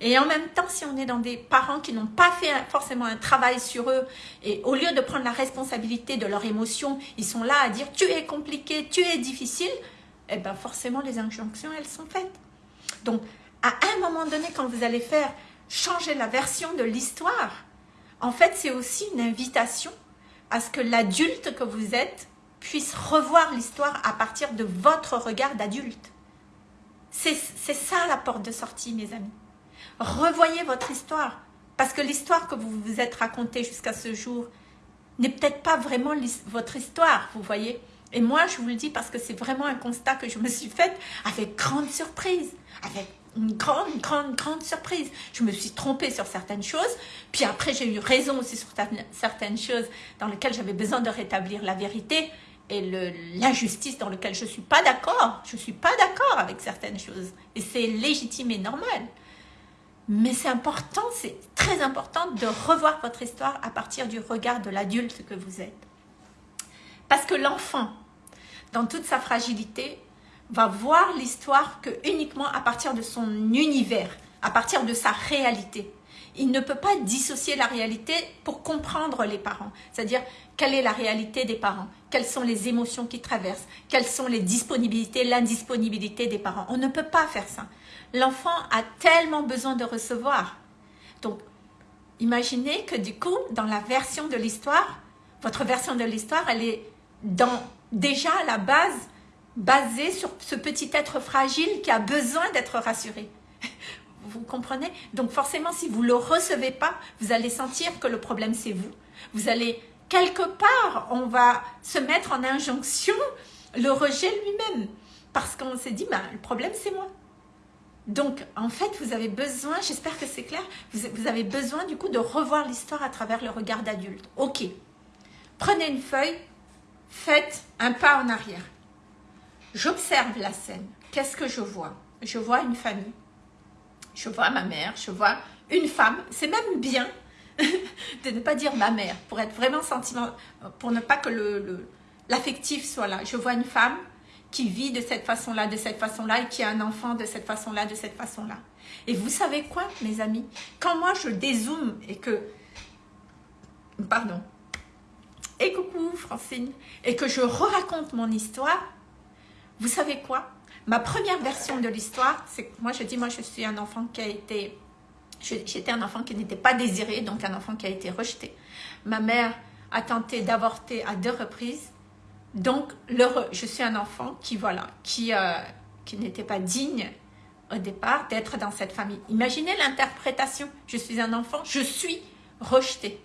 Et en même temps, si on est dans des parents qui n'ont pas fait forcément un travail sur eux, et au lieu de prendre la responsabilité de leurs émotions, ils sont là à dire « tu es compliqué, tu es difficile », eh bien forcément les injonctions, elles sont faites. Donc, à un moment donné, quand vous allez faire changer la version de l'histoire, en fait, c'est aussi une invitation à ce que l'adulte que vous êtes puisse revoir l'histoire à partir de votre regard d'adulte. C'est ça la porte de sortie, mes amis. Revoyez votre histoire. Parce que l'histoire que vous vous êtes racontée jusqu'à ce jour n'est peut-être pas vraiment votre histoire, vous voyez. Et moi, je vous le dis parce que c'est vraiment un constat que je me suis fait avec grande surprise, avec une grande, grande, grande surprise. Je me suis trompée sur certaines choses, puis après j'ai eu raison aussi sur certaines choses dans lesquelles j'avais besoin de rétablir la vérité et l'injustice dans laquelle je ne suis pas d'accord. Je ne suis pas d'accord avec certaines choses. Et c'est légitime et normal. Mais c'est important, c'est très important de revoir votre histoire à partir du regard de l'adulte que vous êtes. Parce que l'enfant, dans toute sa fragilité, va voir l'histoire que uniquement à partir de son univers, à partir de sa réalité. Il ne peut pas dissocier la réalité pour comprendre les parents. C'est-à-dire, quelle est la réalité des parents Quelles sont les émotions qui traversent Quelles sont les disponibilités, l'indisponibilité des parents On ne peut pas faire ça l'enfant a tellement besoin de recevoir. Donc, imaginez que du coup, dans la version de l'histoire, votre version de l'histoire, elle est dans, déjà à la base basée sur ce petit être fragile qui a besoin d'être rassuré. Vous comprenez? Donc forcément, si vous ne le recevez pas, vous allez sentir que le problème c'est vous. Vous allez, quelque part, on va se mettre en injonction le rejet lui-même. Parce qu'on s'est dit, ben, le problème c'est moi. Donc, en fait, vous avez besoin, j'espère que c'est clair, vous, avez besoin du coup de revoir l'histoire à travers le regard d'adulte. Ok, prenez une feuille, faites un pas en arrière. J'observe la scène. Qu'est-ce que je vois? Je vois une famille. Je vois ma mère, je vois une femme. C'est même bien de ne pas dire ma mère, pour être vraiment sentiment, pour ne pas que l'affectif le, soit là. Je vois une femme, qui vit de cette façon-là, de cette façon-là, et qui a un enfant de cette façon-là, de cette façon-là. Et vous savez quoi, mes amis? Quand moi, je dézoome et que... Pardon. et coucou Francine, et que je raconte mon histoire, vous savez quoi? Ma première version de l'histoire, c'est moi je dis, moi je suis un enfant qui a été, j'étais un enfant qui n'était pas désiré, donc un enfant qui a été rejeté. Ma mère a tenté d'avorter à deux reprises, donc je suis un enfant qui, voilà, qui, euh, qui n'était pas digne au départ d'être dans cette famille. Imaginez l'interprétation, je suis un enfant, je suis rejeté.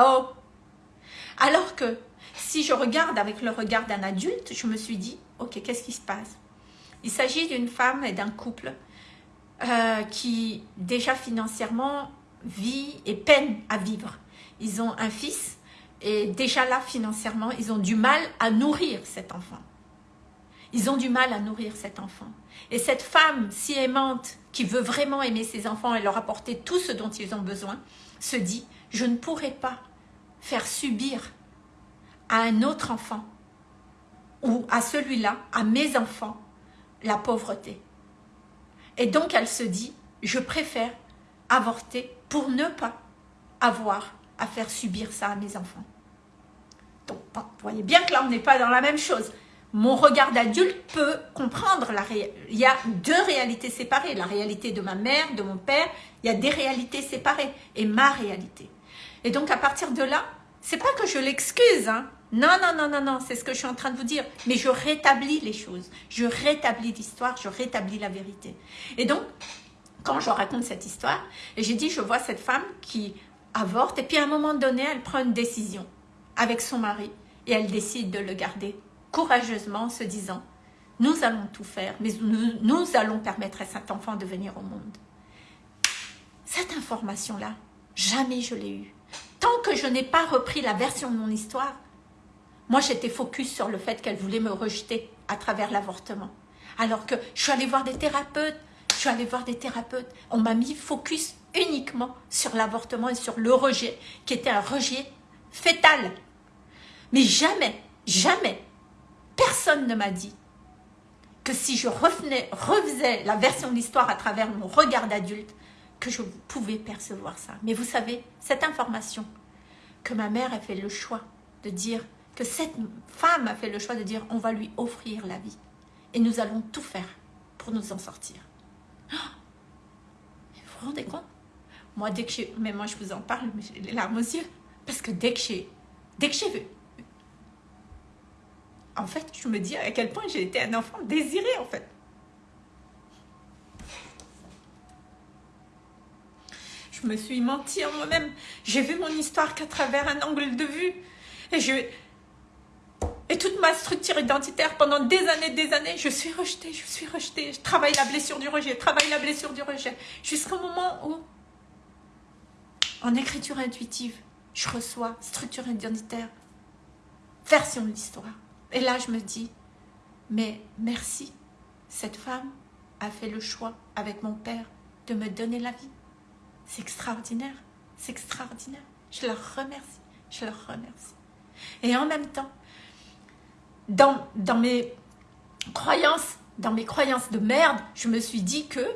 Oh Alors que si je regarde avec le regard d'un adulte, je me suis dit, ok, qu'est-ce qui se passe? Il s'agit d'une femme et d'un couple euh, qui déjà financièrement vit et peine à vivre. Ils ont un fils et déjà là financièrement, ils ont du mal à nourrir cet enfant. Ils ont du mal à nourrir cet enfant. Et cette femme si aimante, qui veut vraiment aimer ses enfants et leur apporter tout ce dont ils ont besoin, se dit, je ne pourrai pas faire subir à un autre enfant ou à celui-là, à mes enfants, la pauvreté. Et donc elle se dit, je préfère avorter pour ne pas avoir à faire subir ça à mes enfants. Donc, vous voyez bien que là, on n'est pas dans la même chose. Mon regard d'adulte peut comprendre la réalité. Il y a deux réalités séparées. La réalité de ma mère, de mon père. Il y a des réalités séparées. Et ma réalité. Et donc, à partir de là, c'est pas que je l'excuse, hein. Non, non, non, non, non, c'est ce que je suis en train de vous dire. Mais je rétablis les choses. Je rétablis l'histoire, je rétablis la vérité. Et donc, quand je raconte cette histoire, j'ai dit, je vois cette femme qui avorte, et puis à un moment donné, elle prend une décision avec son mari, et elle décide de le garder courageusement, en se disant, nous allons tout faire, mais nous, nous allons permettre à cet enfant de venir au monde. Cette information-là, jamais je l'ai eue. Tant que je n'ai pas repris la version de mon histoire, moi j'étais focus sur le fait qu'elle voulait me rejeter à travers l'avortement. Alors que je suis allée voir des thérapeutes, je suis allée voir des thérapeutes, on m'a mis focus uniquement sur l'avortement et sur le rejet, qui était un rejet fétal. Mais jamais, jamais, personne ne m'a dit que si je revenais, refaisais la version de l'histoire à travers mon regard d'adulte, que je pouvais percevoir ça. Mais vous savez, cette information, que ma mère a fait le choix de dire, que cette femme a fait le choix de dire, on va lui offrir la vie. Et nous allons tout faire pour nous en sortir. Vous vous rendez compte? Moi, dès que j'ai... Mais moi, je vous en parle, j'ai les larmes aux yeux. Parce que dès que j'ai... Dès que j'ai vu... En fait, je me dis à quel point j'ai été un enfant désiré, en fait. Je me suis menti en moi-même. J'ai vu mon histoire qu'à travers un angle de vue. Et je... Et toute ma structure identitaire, pendant des années, des années, je suis rejetée, je suis rejetée. Je travaille la blessure du rejet, je travaille la blessure du rejet. Jusqu'au moment où, en écriture intuitive, je reçois structure identitaire, version de l'histoire. Et là, je me dis, mais merci, cette femme a fait le choix avec mon père de me donner la vie. C'est extraordinaire, c'est extraordinaire. Je leur remercie, je leur remercie. Et en même temps, dans, mes croyances, dans mes croyances de merde, je me suis dit que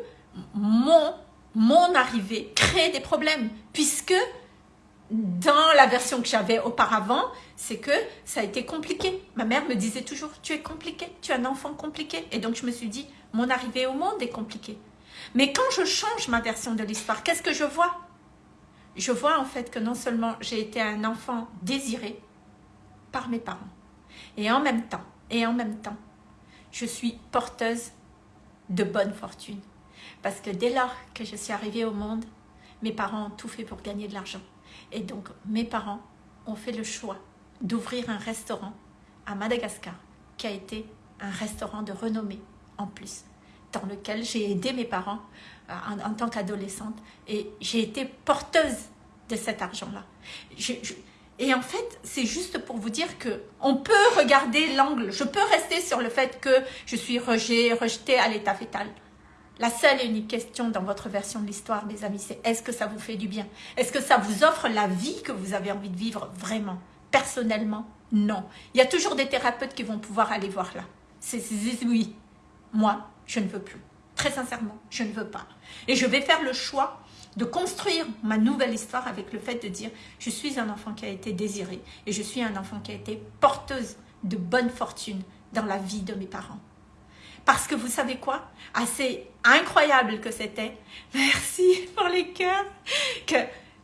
mon, mon arrivée crée des problèmes, puisque dans la version que j'avais auparavant, c'est que ça a été compliqué. Ma mère me disait toujours, tu es compliqué, tu es un enfant compliqué. Et donc je me suis dit, mon arrivée au monde est compliquée. Mais quand je change ma version de l'histoire, qu'est-ce que je vois? Je vois en fait que non seulement j'ai été un enfant désiré par mes parents, et en même temps, et en même temps, je suis porteuse de bonne fortune. Parce que dès lors que je suis arrivée au monde, mes parents ont tout fait pour gagner de l'argent. Et donc, mes parents ont fait le choix d'ouvrir un restaurant à Madagascar, qui a été un restaurant de renommée en plus dans lequel j'ai aidé mes parents euh, en, tant qu'adolescente et j'ai été porteuse de cet argent-là. Et en fait, c'est juste pour vous dire que on peut regarder l'angle. Je peux rester sur le fait que je suis rejetée, rejetée à l'état fétal. La seule et unique question dans votre version de l'histoire, mes amis, c'est est-ce que ça vous fait du bien? Est-ce que ça vous offre la vie que vous avez envie de vivre vraiment? Personnellement, non. Il y a toujours des thérapeutes qui vont pouvoir aller voir là. C'est oui. Moi, je ne veux plus. Très sincèrement, je ne veux pas. Et je vais faire le choix de construire ma nouvelle histoire avec le fait de dire je suis un enfant qui a été désiré et je suis un enfant qui a été porteuse de bonne fortune dans la vie de mes parents. Parce que vous savez quoi? Assez incroyable que c'était, merci pour les cœurs, que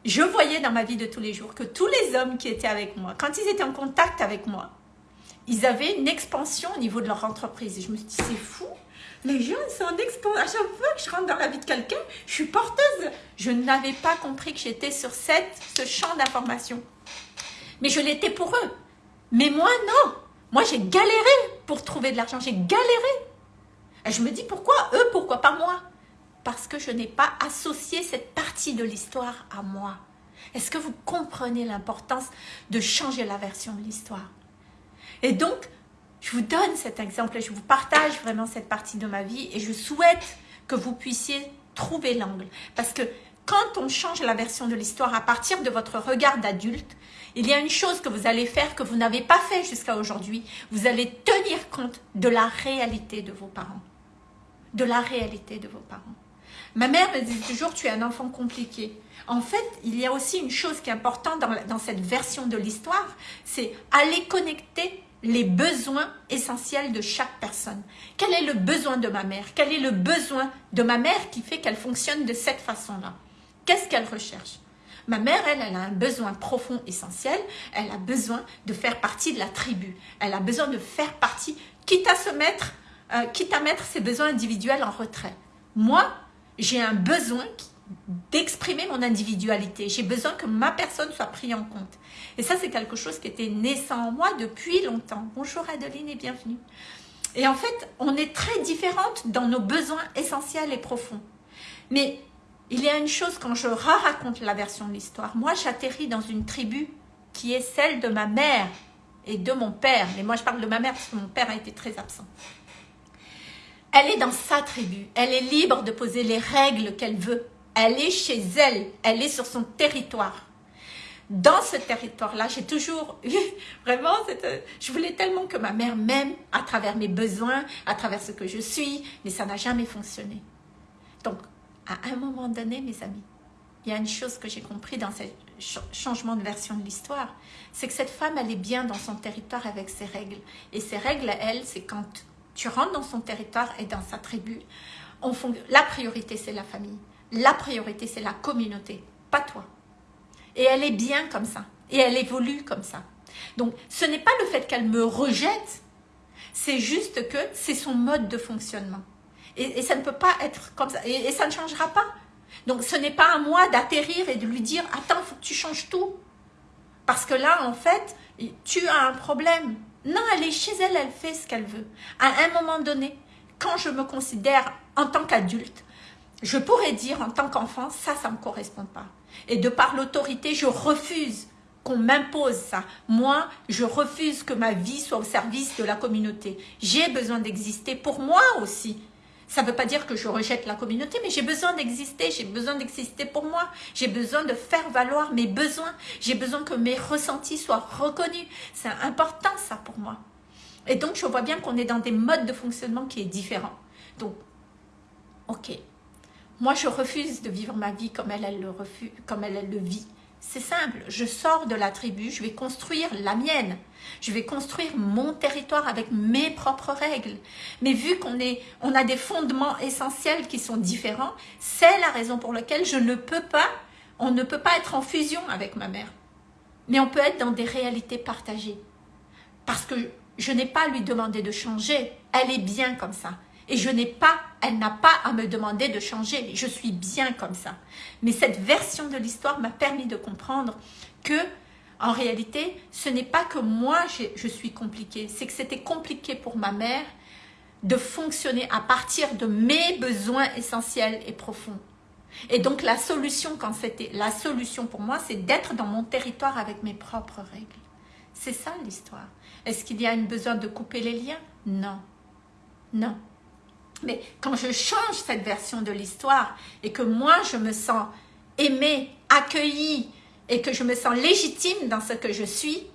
je voyais dans ma vie de tous les jours que tous les hommes qui étaient avec moi, quand ils étaient en contact avec moi, ils avaient une expansion au niveau de leur entreprise. Et je me suis dit, c'est fou, les gens sont en expansion. À chaque fois que je rentre dans la vie de quelqu'un, je suis porteuse. Je n'avais pas compris que j'étais sur cette, ce champ d'information. Mais je l'étais pour eux. Mais moi, non. Moi, j'ai galéré pour trouver de l'argent. J'ai galéré. Et je me dis, pourquoi eux, pourquoi pas moi? Parce que je n'ai pas associé cette partie de l'histoire à moi. Est-ce que vous comprenez l'importance de changer la version de l'histoire? Et donc, je vous donne cet exemple je vous partage vraiment cette partie de ma vie et je souhaite que vous puissiez trouver l'angle. Parce que quand on change la version de l'histoire à partir de votre regard d'adulte, il y a une chose que vous allez faire que vous n'avez pas fait jusqu'à aujourd'hui. Vous allez tenir compte de la réalité de vos parents. De la réalité de vos parents. Ma mère me dit toujours, tu es un enfant compliqué. En fait, il y a aussi une chose qui est importante dans, dans cette version de l'histoire, c'est aller connecter les besoins essentiels de chaque personne. Quel est le besoin de ma mère? Quel est le besoin de ma mère qui fait qu'elle fonctionne de cette façon-là? Qu'est-ce qu'elle recherche? Ma mère, elle, elle a un besoin profond, essentiel. Elle a besoin de faire partie de la tribu. Elle a besoin de faire partie, quitte à se mettre, euh, quitte à mettre ses besoins individuels en retrait. Moi, j'ai un besoin d'exprimer mon individualité. J'ai besoin que ma personne soit prise en compte. Et ça, c'est quelque chose qui était naissant en moi depuis longtemps. Bonjour Adeline et bienvenue. Et en fait, on est très différentes dans nos besoins essentiels et profonds. Mais il y a une chose, quand je raconte la version de l'histoire, moi j'atterris dans une tribu qui est celle de ma mère et de mon père. Mais moi je parle de ma mère parce que mon père a été très absent. Elle est dans sa tribu, elle est libre de poser les règles qu'elle veut. Elle est chez elle, elle est sur son territoire. Dans ce territoire-là, j'ai toujours eu vraiment, je voulais tellement que ma mère m'aime à travers mes besoins, à travers ce que je suis, mais ça n'a jamais fonctionné. Donc, à un moment donné, mes amis, il y a une chose que j'ai compris dans ce changement de version de l'histoire, c'est que cette femme, elle est bien dans son territoire avec ses règles. Et ses règles, elle, c'est quand tu rentres dans son territoire et dans sa tribu, on la priorité, c'est la famille. La priorité, c'est la communauté, pas toi. Et elle est bien comme ça. Et elle évolue comme ça. Donc, ce n'est pas le fait qu'elle me rejette, c'est juste que c'est son mode de fonctionnement. Et, ça ne peut pas être comme ça. Et, ça ne changera pas. Donc ce n'est pas à moi d'atterrir et de lui dire « Attends, faut que tu changes tout. » Parce que là, en fait, tu as un problème. Non, elle est chez elle, elle fait ce qu'elle veut. À un moment donné, quand je me considère en tant qu'adulte, je pourrais dire en tant qu'enfant, ça, ça ne me correspond pas. Et de par l'autorité, je refuse qu'on m'impose ça. Moi, je refuse que ma vie soit au service de la communauté. J'ai besoin d'exister pour moi aussi. Ça ne veut pas dire que je rejette la communauté, mais j'ai besoin d'exister, j'ai besoin d'exister pour moi. J'ai besoin de faire valoir mes besoins. J'ai besoin que mes ressentis soient reconnus. C'est important ça pour moi. Et donc, je vois bien qu'on est dans des modes de fonctionnement qui est différent. Donc, ok. Moi, je refuse de vivre ma vie comme elle, le vit. C'est simple, je sors de la tribu, je vais construire la mienne. Je vais construire mon territoire avec mes propres règles. Mais vu qu'on on a des fondements essentiels qui sont différents, c'est la raison pour laquelle je ne peux pas, on ne peut pas être en fusion avec ma mère. Mais on peut être dans des réalités partagées. Parce que je n'ai pas à lui demander de changer. Elle est bien comme ça. Et je n'ai pas, elle n'a pas à me demander de changer. Je suis bien comme ça. Mais cette version de l'histoire m'a permis de comprendre que, en réalité, ce n'est pas que moi je suis compliquée. C'est que c'était compliqué pour ma mère de fonctionner à partir de mes besoins essentiels et profonds. Et donc la solution quand c'était la solution pour moi, c'est d'être dans mon territoire avec mes propres règles. C'est ça l'histoire. Est-ce qu'il y a un besoin de couper les liens? Non. Non. Mais quand je change cette version de l'histoire et que moi, je me sens aimée, accueillie et que je me sens légitime dans ce que je suis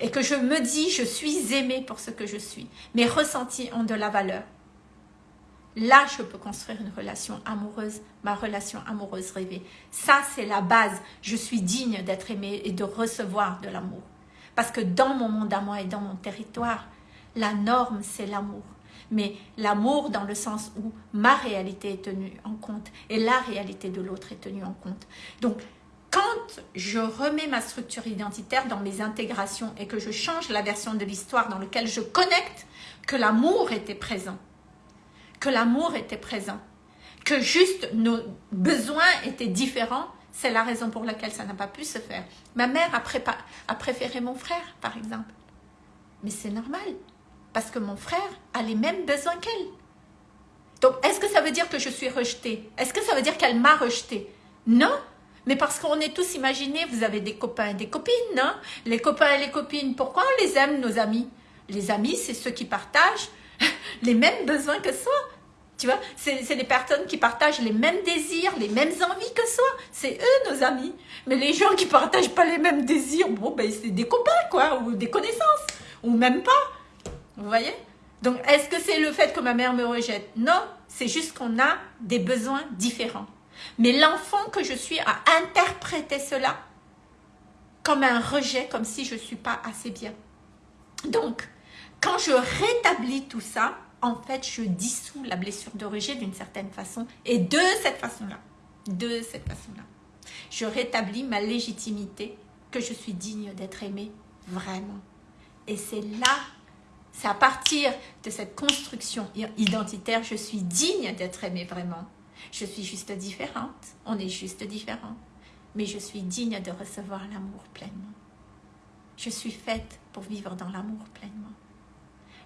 et que je me dis, je suis aimée pour ce que je suis, mes ressentis ont de la valeur. Là, je peux construire une relation amoureuse, ma relation amoureuse rêvée. Ça, c'est la base. Je suis digne d'être aimée et de recevoir de l'amour. Parce que dans mon monde à moi et dans mon territoire, la norme, c'est l'amour. Mais l'amour dans le sens où ma réalité est tenue en compte et la réalité de l'autre est tenue en compte. Donc, quand je remets ma structure identitaire dans mes intégrations et que je change la version de l'histoire dans laquelle je connecte que l'amour était présent, que l'amour était présent, que juste nos besoins étaient différents, c'est la raison pour laquelle ça n'a pas pu se faire. Ma mère a, préféré mon frère, par exemple. Mais c'est normal, parce que mon frère a les mêmes besoins qu'elle. Donc, est-ce que ça veut dire que je suis rejetée? Est-ce que ça veut dire qu'elle m'a rejetée? Non, mais parce qu'on est tous imaginés, vous avez des copains et des copines, non Les copains et les copines, pourquoi on les aime, nos amis? Les amis, c'est ceux qui partagent les mêmes besoins que soi. Tu vois, c'est les personnes qui partagent les mêmes désirs, les mêmes envies que soi. C'est eux nos amis. Mais les gens qui partagent pas les mêmes désirs, bon, ben c'est des copains, quoi, ou des connaissances, ou même pas. Vous voyez? Donc, est-ce que c'est le fait que ma mère me rejette? Non, c'est juste qu'on a des besoins différents. Mais l'enfant que je suis a interprété cela comme un rejet, comme si je ne suis pas assez bien. Donc, quand je rétablis tout ça, en fait, je dissous la blessure de rejet d'une certaine façon. Et de cette façon-là, de cette façon-là, je rétablis ma légitimité que je suis digne d'être aimée vraiment. Et c'est là, c'est à partir de cette construction identitaire, je suis digne d'être aimée vraiment. Je suis juste différente, on est juste différent. Mais je suis digne de recevoir l'amour pleinement. Je suis faite pour vivre dans l'amour pleinement.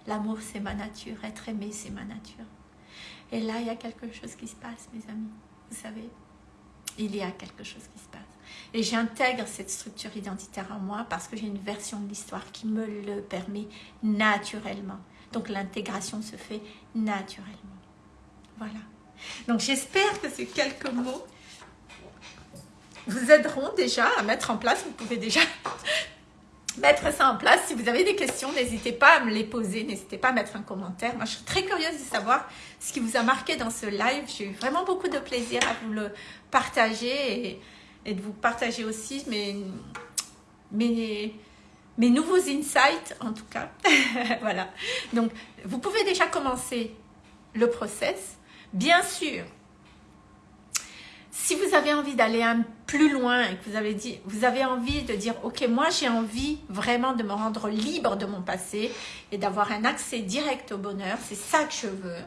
L'amour, c'est ma nature. Être aimé, c'est ma nature. Et là, il y a quelque chose qui se passe, mes amis. Vous savez, il y a quelque chose qui se passe. Et j'intègre cette structure identitaire en moi parce que j'ai une version de l'histoire qui me le permet naturellement. Donc l'intégration se fait naturellement. Voilà. Donc j'espère que ces quelques mots vous aideront déjà à mettre en place. Vous pouvez déjà mettre ça en place. Si vous avez des questions, n'hésitez pas à me les poser, n'hésitez pas à mettre un commentaire. Moi, je suis très curieuse de savoir ce qui vous a marqué dans ce live. J'ai eu vraiment beaucoup de plaisir à vous le partager de vous partager aussi mes, mes, mes nouveaux insights, en tout cas. voilà. Donc, vous pouvez déjà commencer le process. Bien sûr, si vous avez envie d'aller un plus loin et que vous avez, dit, vous avez envie de dire « Ok, moi j'ai envie vraiment de me rendre libre de mon passé et d'avoir un accès direct au bonheur, c'est ça que je veux.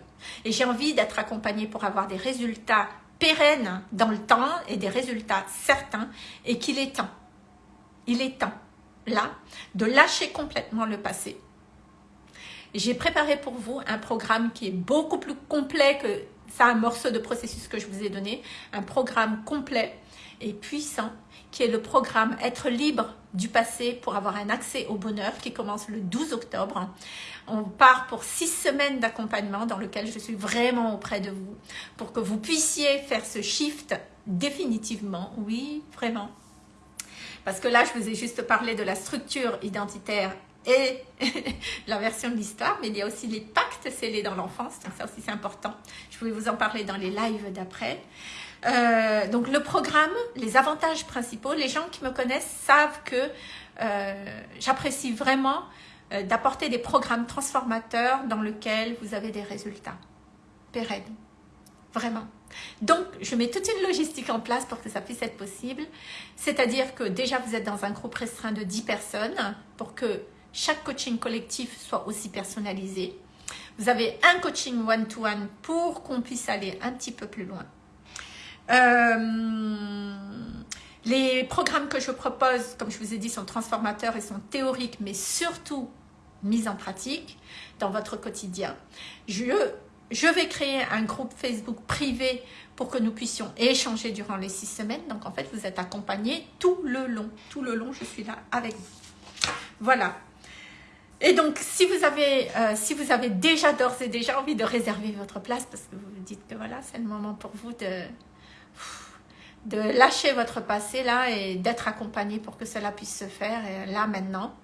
Et j'ai envie d'être accompagnée pour avoir des résultats pérennes dans le temps et des résultats certains et qu'il est temps, il est temps, là, de lâcher complètement le passé. J'ai préparé pour vous un programme qui est beaucoup plus complet que c'est un morceau de processus que je vous ai donné, un programme complet et puissant qui est le programme Être libre du passé pour avoir un accès au bonheur qui commence le 12 octobre. On part pour six semaines d'accompagnement dans lequel je suis vraiment auprès de vous pour que vous puissiez faire ce shift définitivement, oui, vraiment. Parce que là, je vous ai juste parlé de la structure identitaire et la version de l'histoire, mais il y a aussi les pactes scellés dans l'enfance, donc ça aussi c'est important. Je voulais vous en parler dans les lives d'après. Euh, donc le programme, les avantages principaux, les gens qui me connaissent savent que euh, j'apprécie vraiment d'apporter des programmes transformateurs dans lesquels vous avez des résultats pérennes, vraiment. Donc, je mets toute une logistique en place pour que ça puisse être possible. C'est-à-dire que déjà, vous êtes dans un groupe restreint de 10 personnes pour que chaque coaching collectif soit aussi personnalisé. Vous avez un coaching one-to-one pour qu'on puisse aller un petit peu plus loin. Euh, les programmes que je propose, comme je vous ai dit, sont transformateurs et sont théoriques, mais surtout mis en pratique dans votre quotidien. Je, je vais créer un groupe Facebook privé pour que nous puissions échanger durant les six semaines. Donc, en fait, vous êtes accompagné tout le long. Tout le long, je suis là avec vous. Voilà. Et donc, si vous avez, euh, si vous avez déjà d'ores et déjà envie de réserver votre place, parce que vous vous dites que voilà, c'est le moment pour vous de, de lâcher votre passé là et d'être accompagné pour que cela puisse se faire, et là maintenant,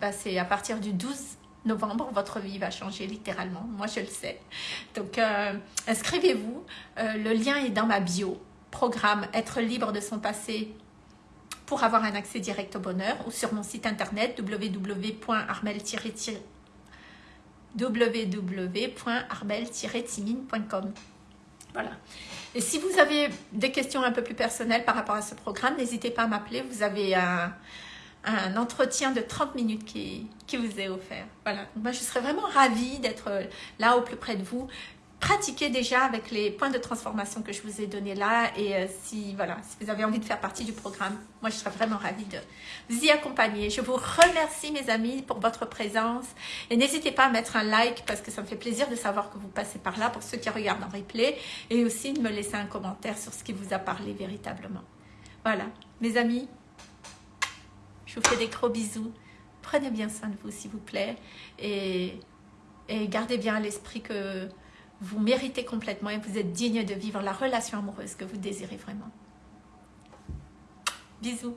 bah, c'est à partir du 12 novembre, votre vie va changer littéralement. Moi, je le sais. Donc, euh, inscrivez-vous. Euh, le lien est dans ma bio. Programme Être libre de son passé pour avoir un accès direct au bonheur ou sur mon site internet www.armel-timine.com. Voilà. Et si vous avez des questions un peu plus personnelles par rapport à ce programme, n'hésitez pas à m'appeler. Vous avez un, entretien de 30 minutes qui, qui vous est offert. Voilà. moi, je serais vraiment ravie d'être là au plus près de vous. Pratiquez déjà avec les points de transformation que je vous ai donnés là. Et euh, si, voilà, si vous avez envie de faire partie du programme, moi, je serais vraiment ravie de vous y accompagner. Je vous remercie, mes amis, pour votre présence. Et n'hésitez pas à mettre un like parce que ça me fait plaisir de savoir que vous passez par là pour ceux qui regardent en replay. Et aussi de me laisser un commentaire sur ce qui vous a parlé véritablement. Voilà, mes amis, je vous fais des gros bisous. Prenez bien soin de vous, s'il vous plaît. Et, et gardez bien l'esprit que vous méritez complètement et vous êtes digne de vivre la relation amoureuse que vous désirez vraiment. Bisous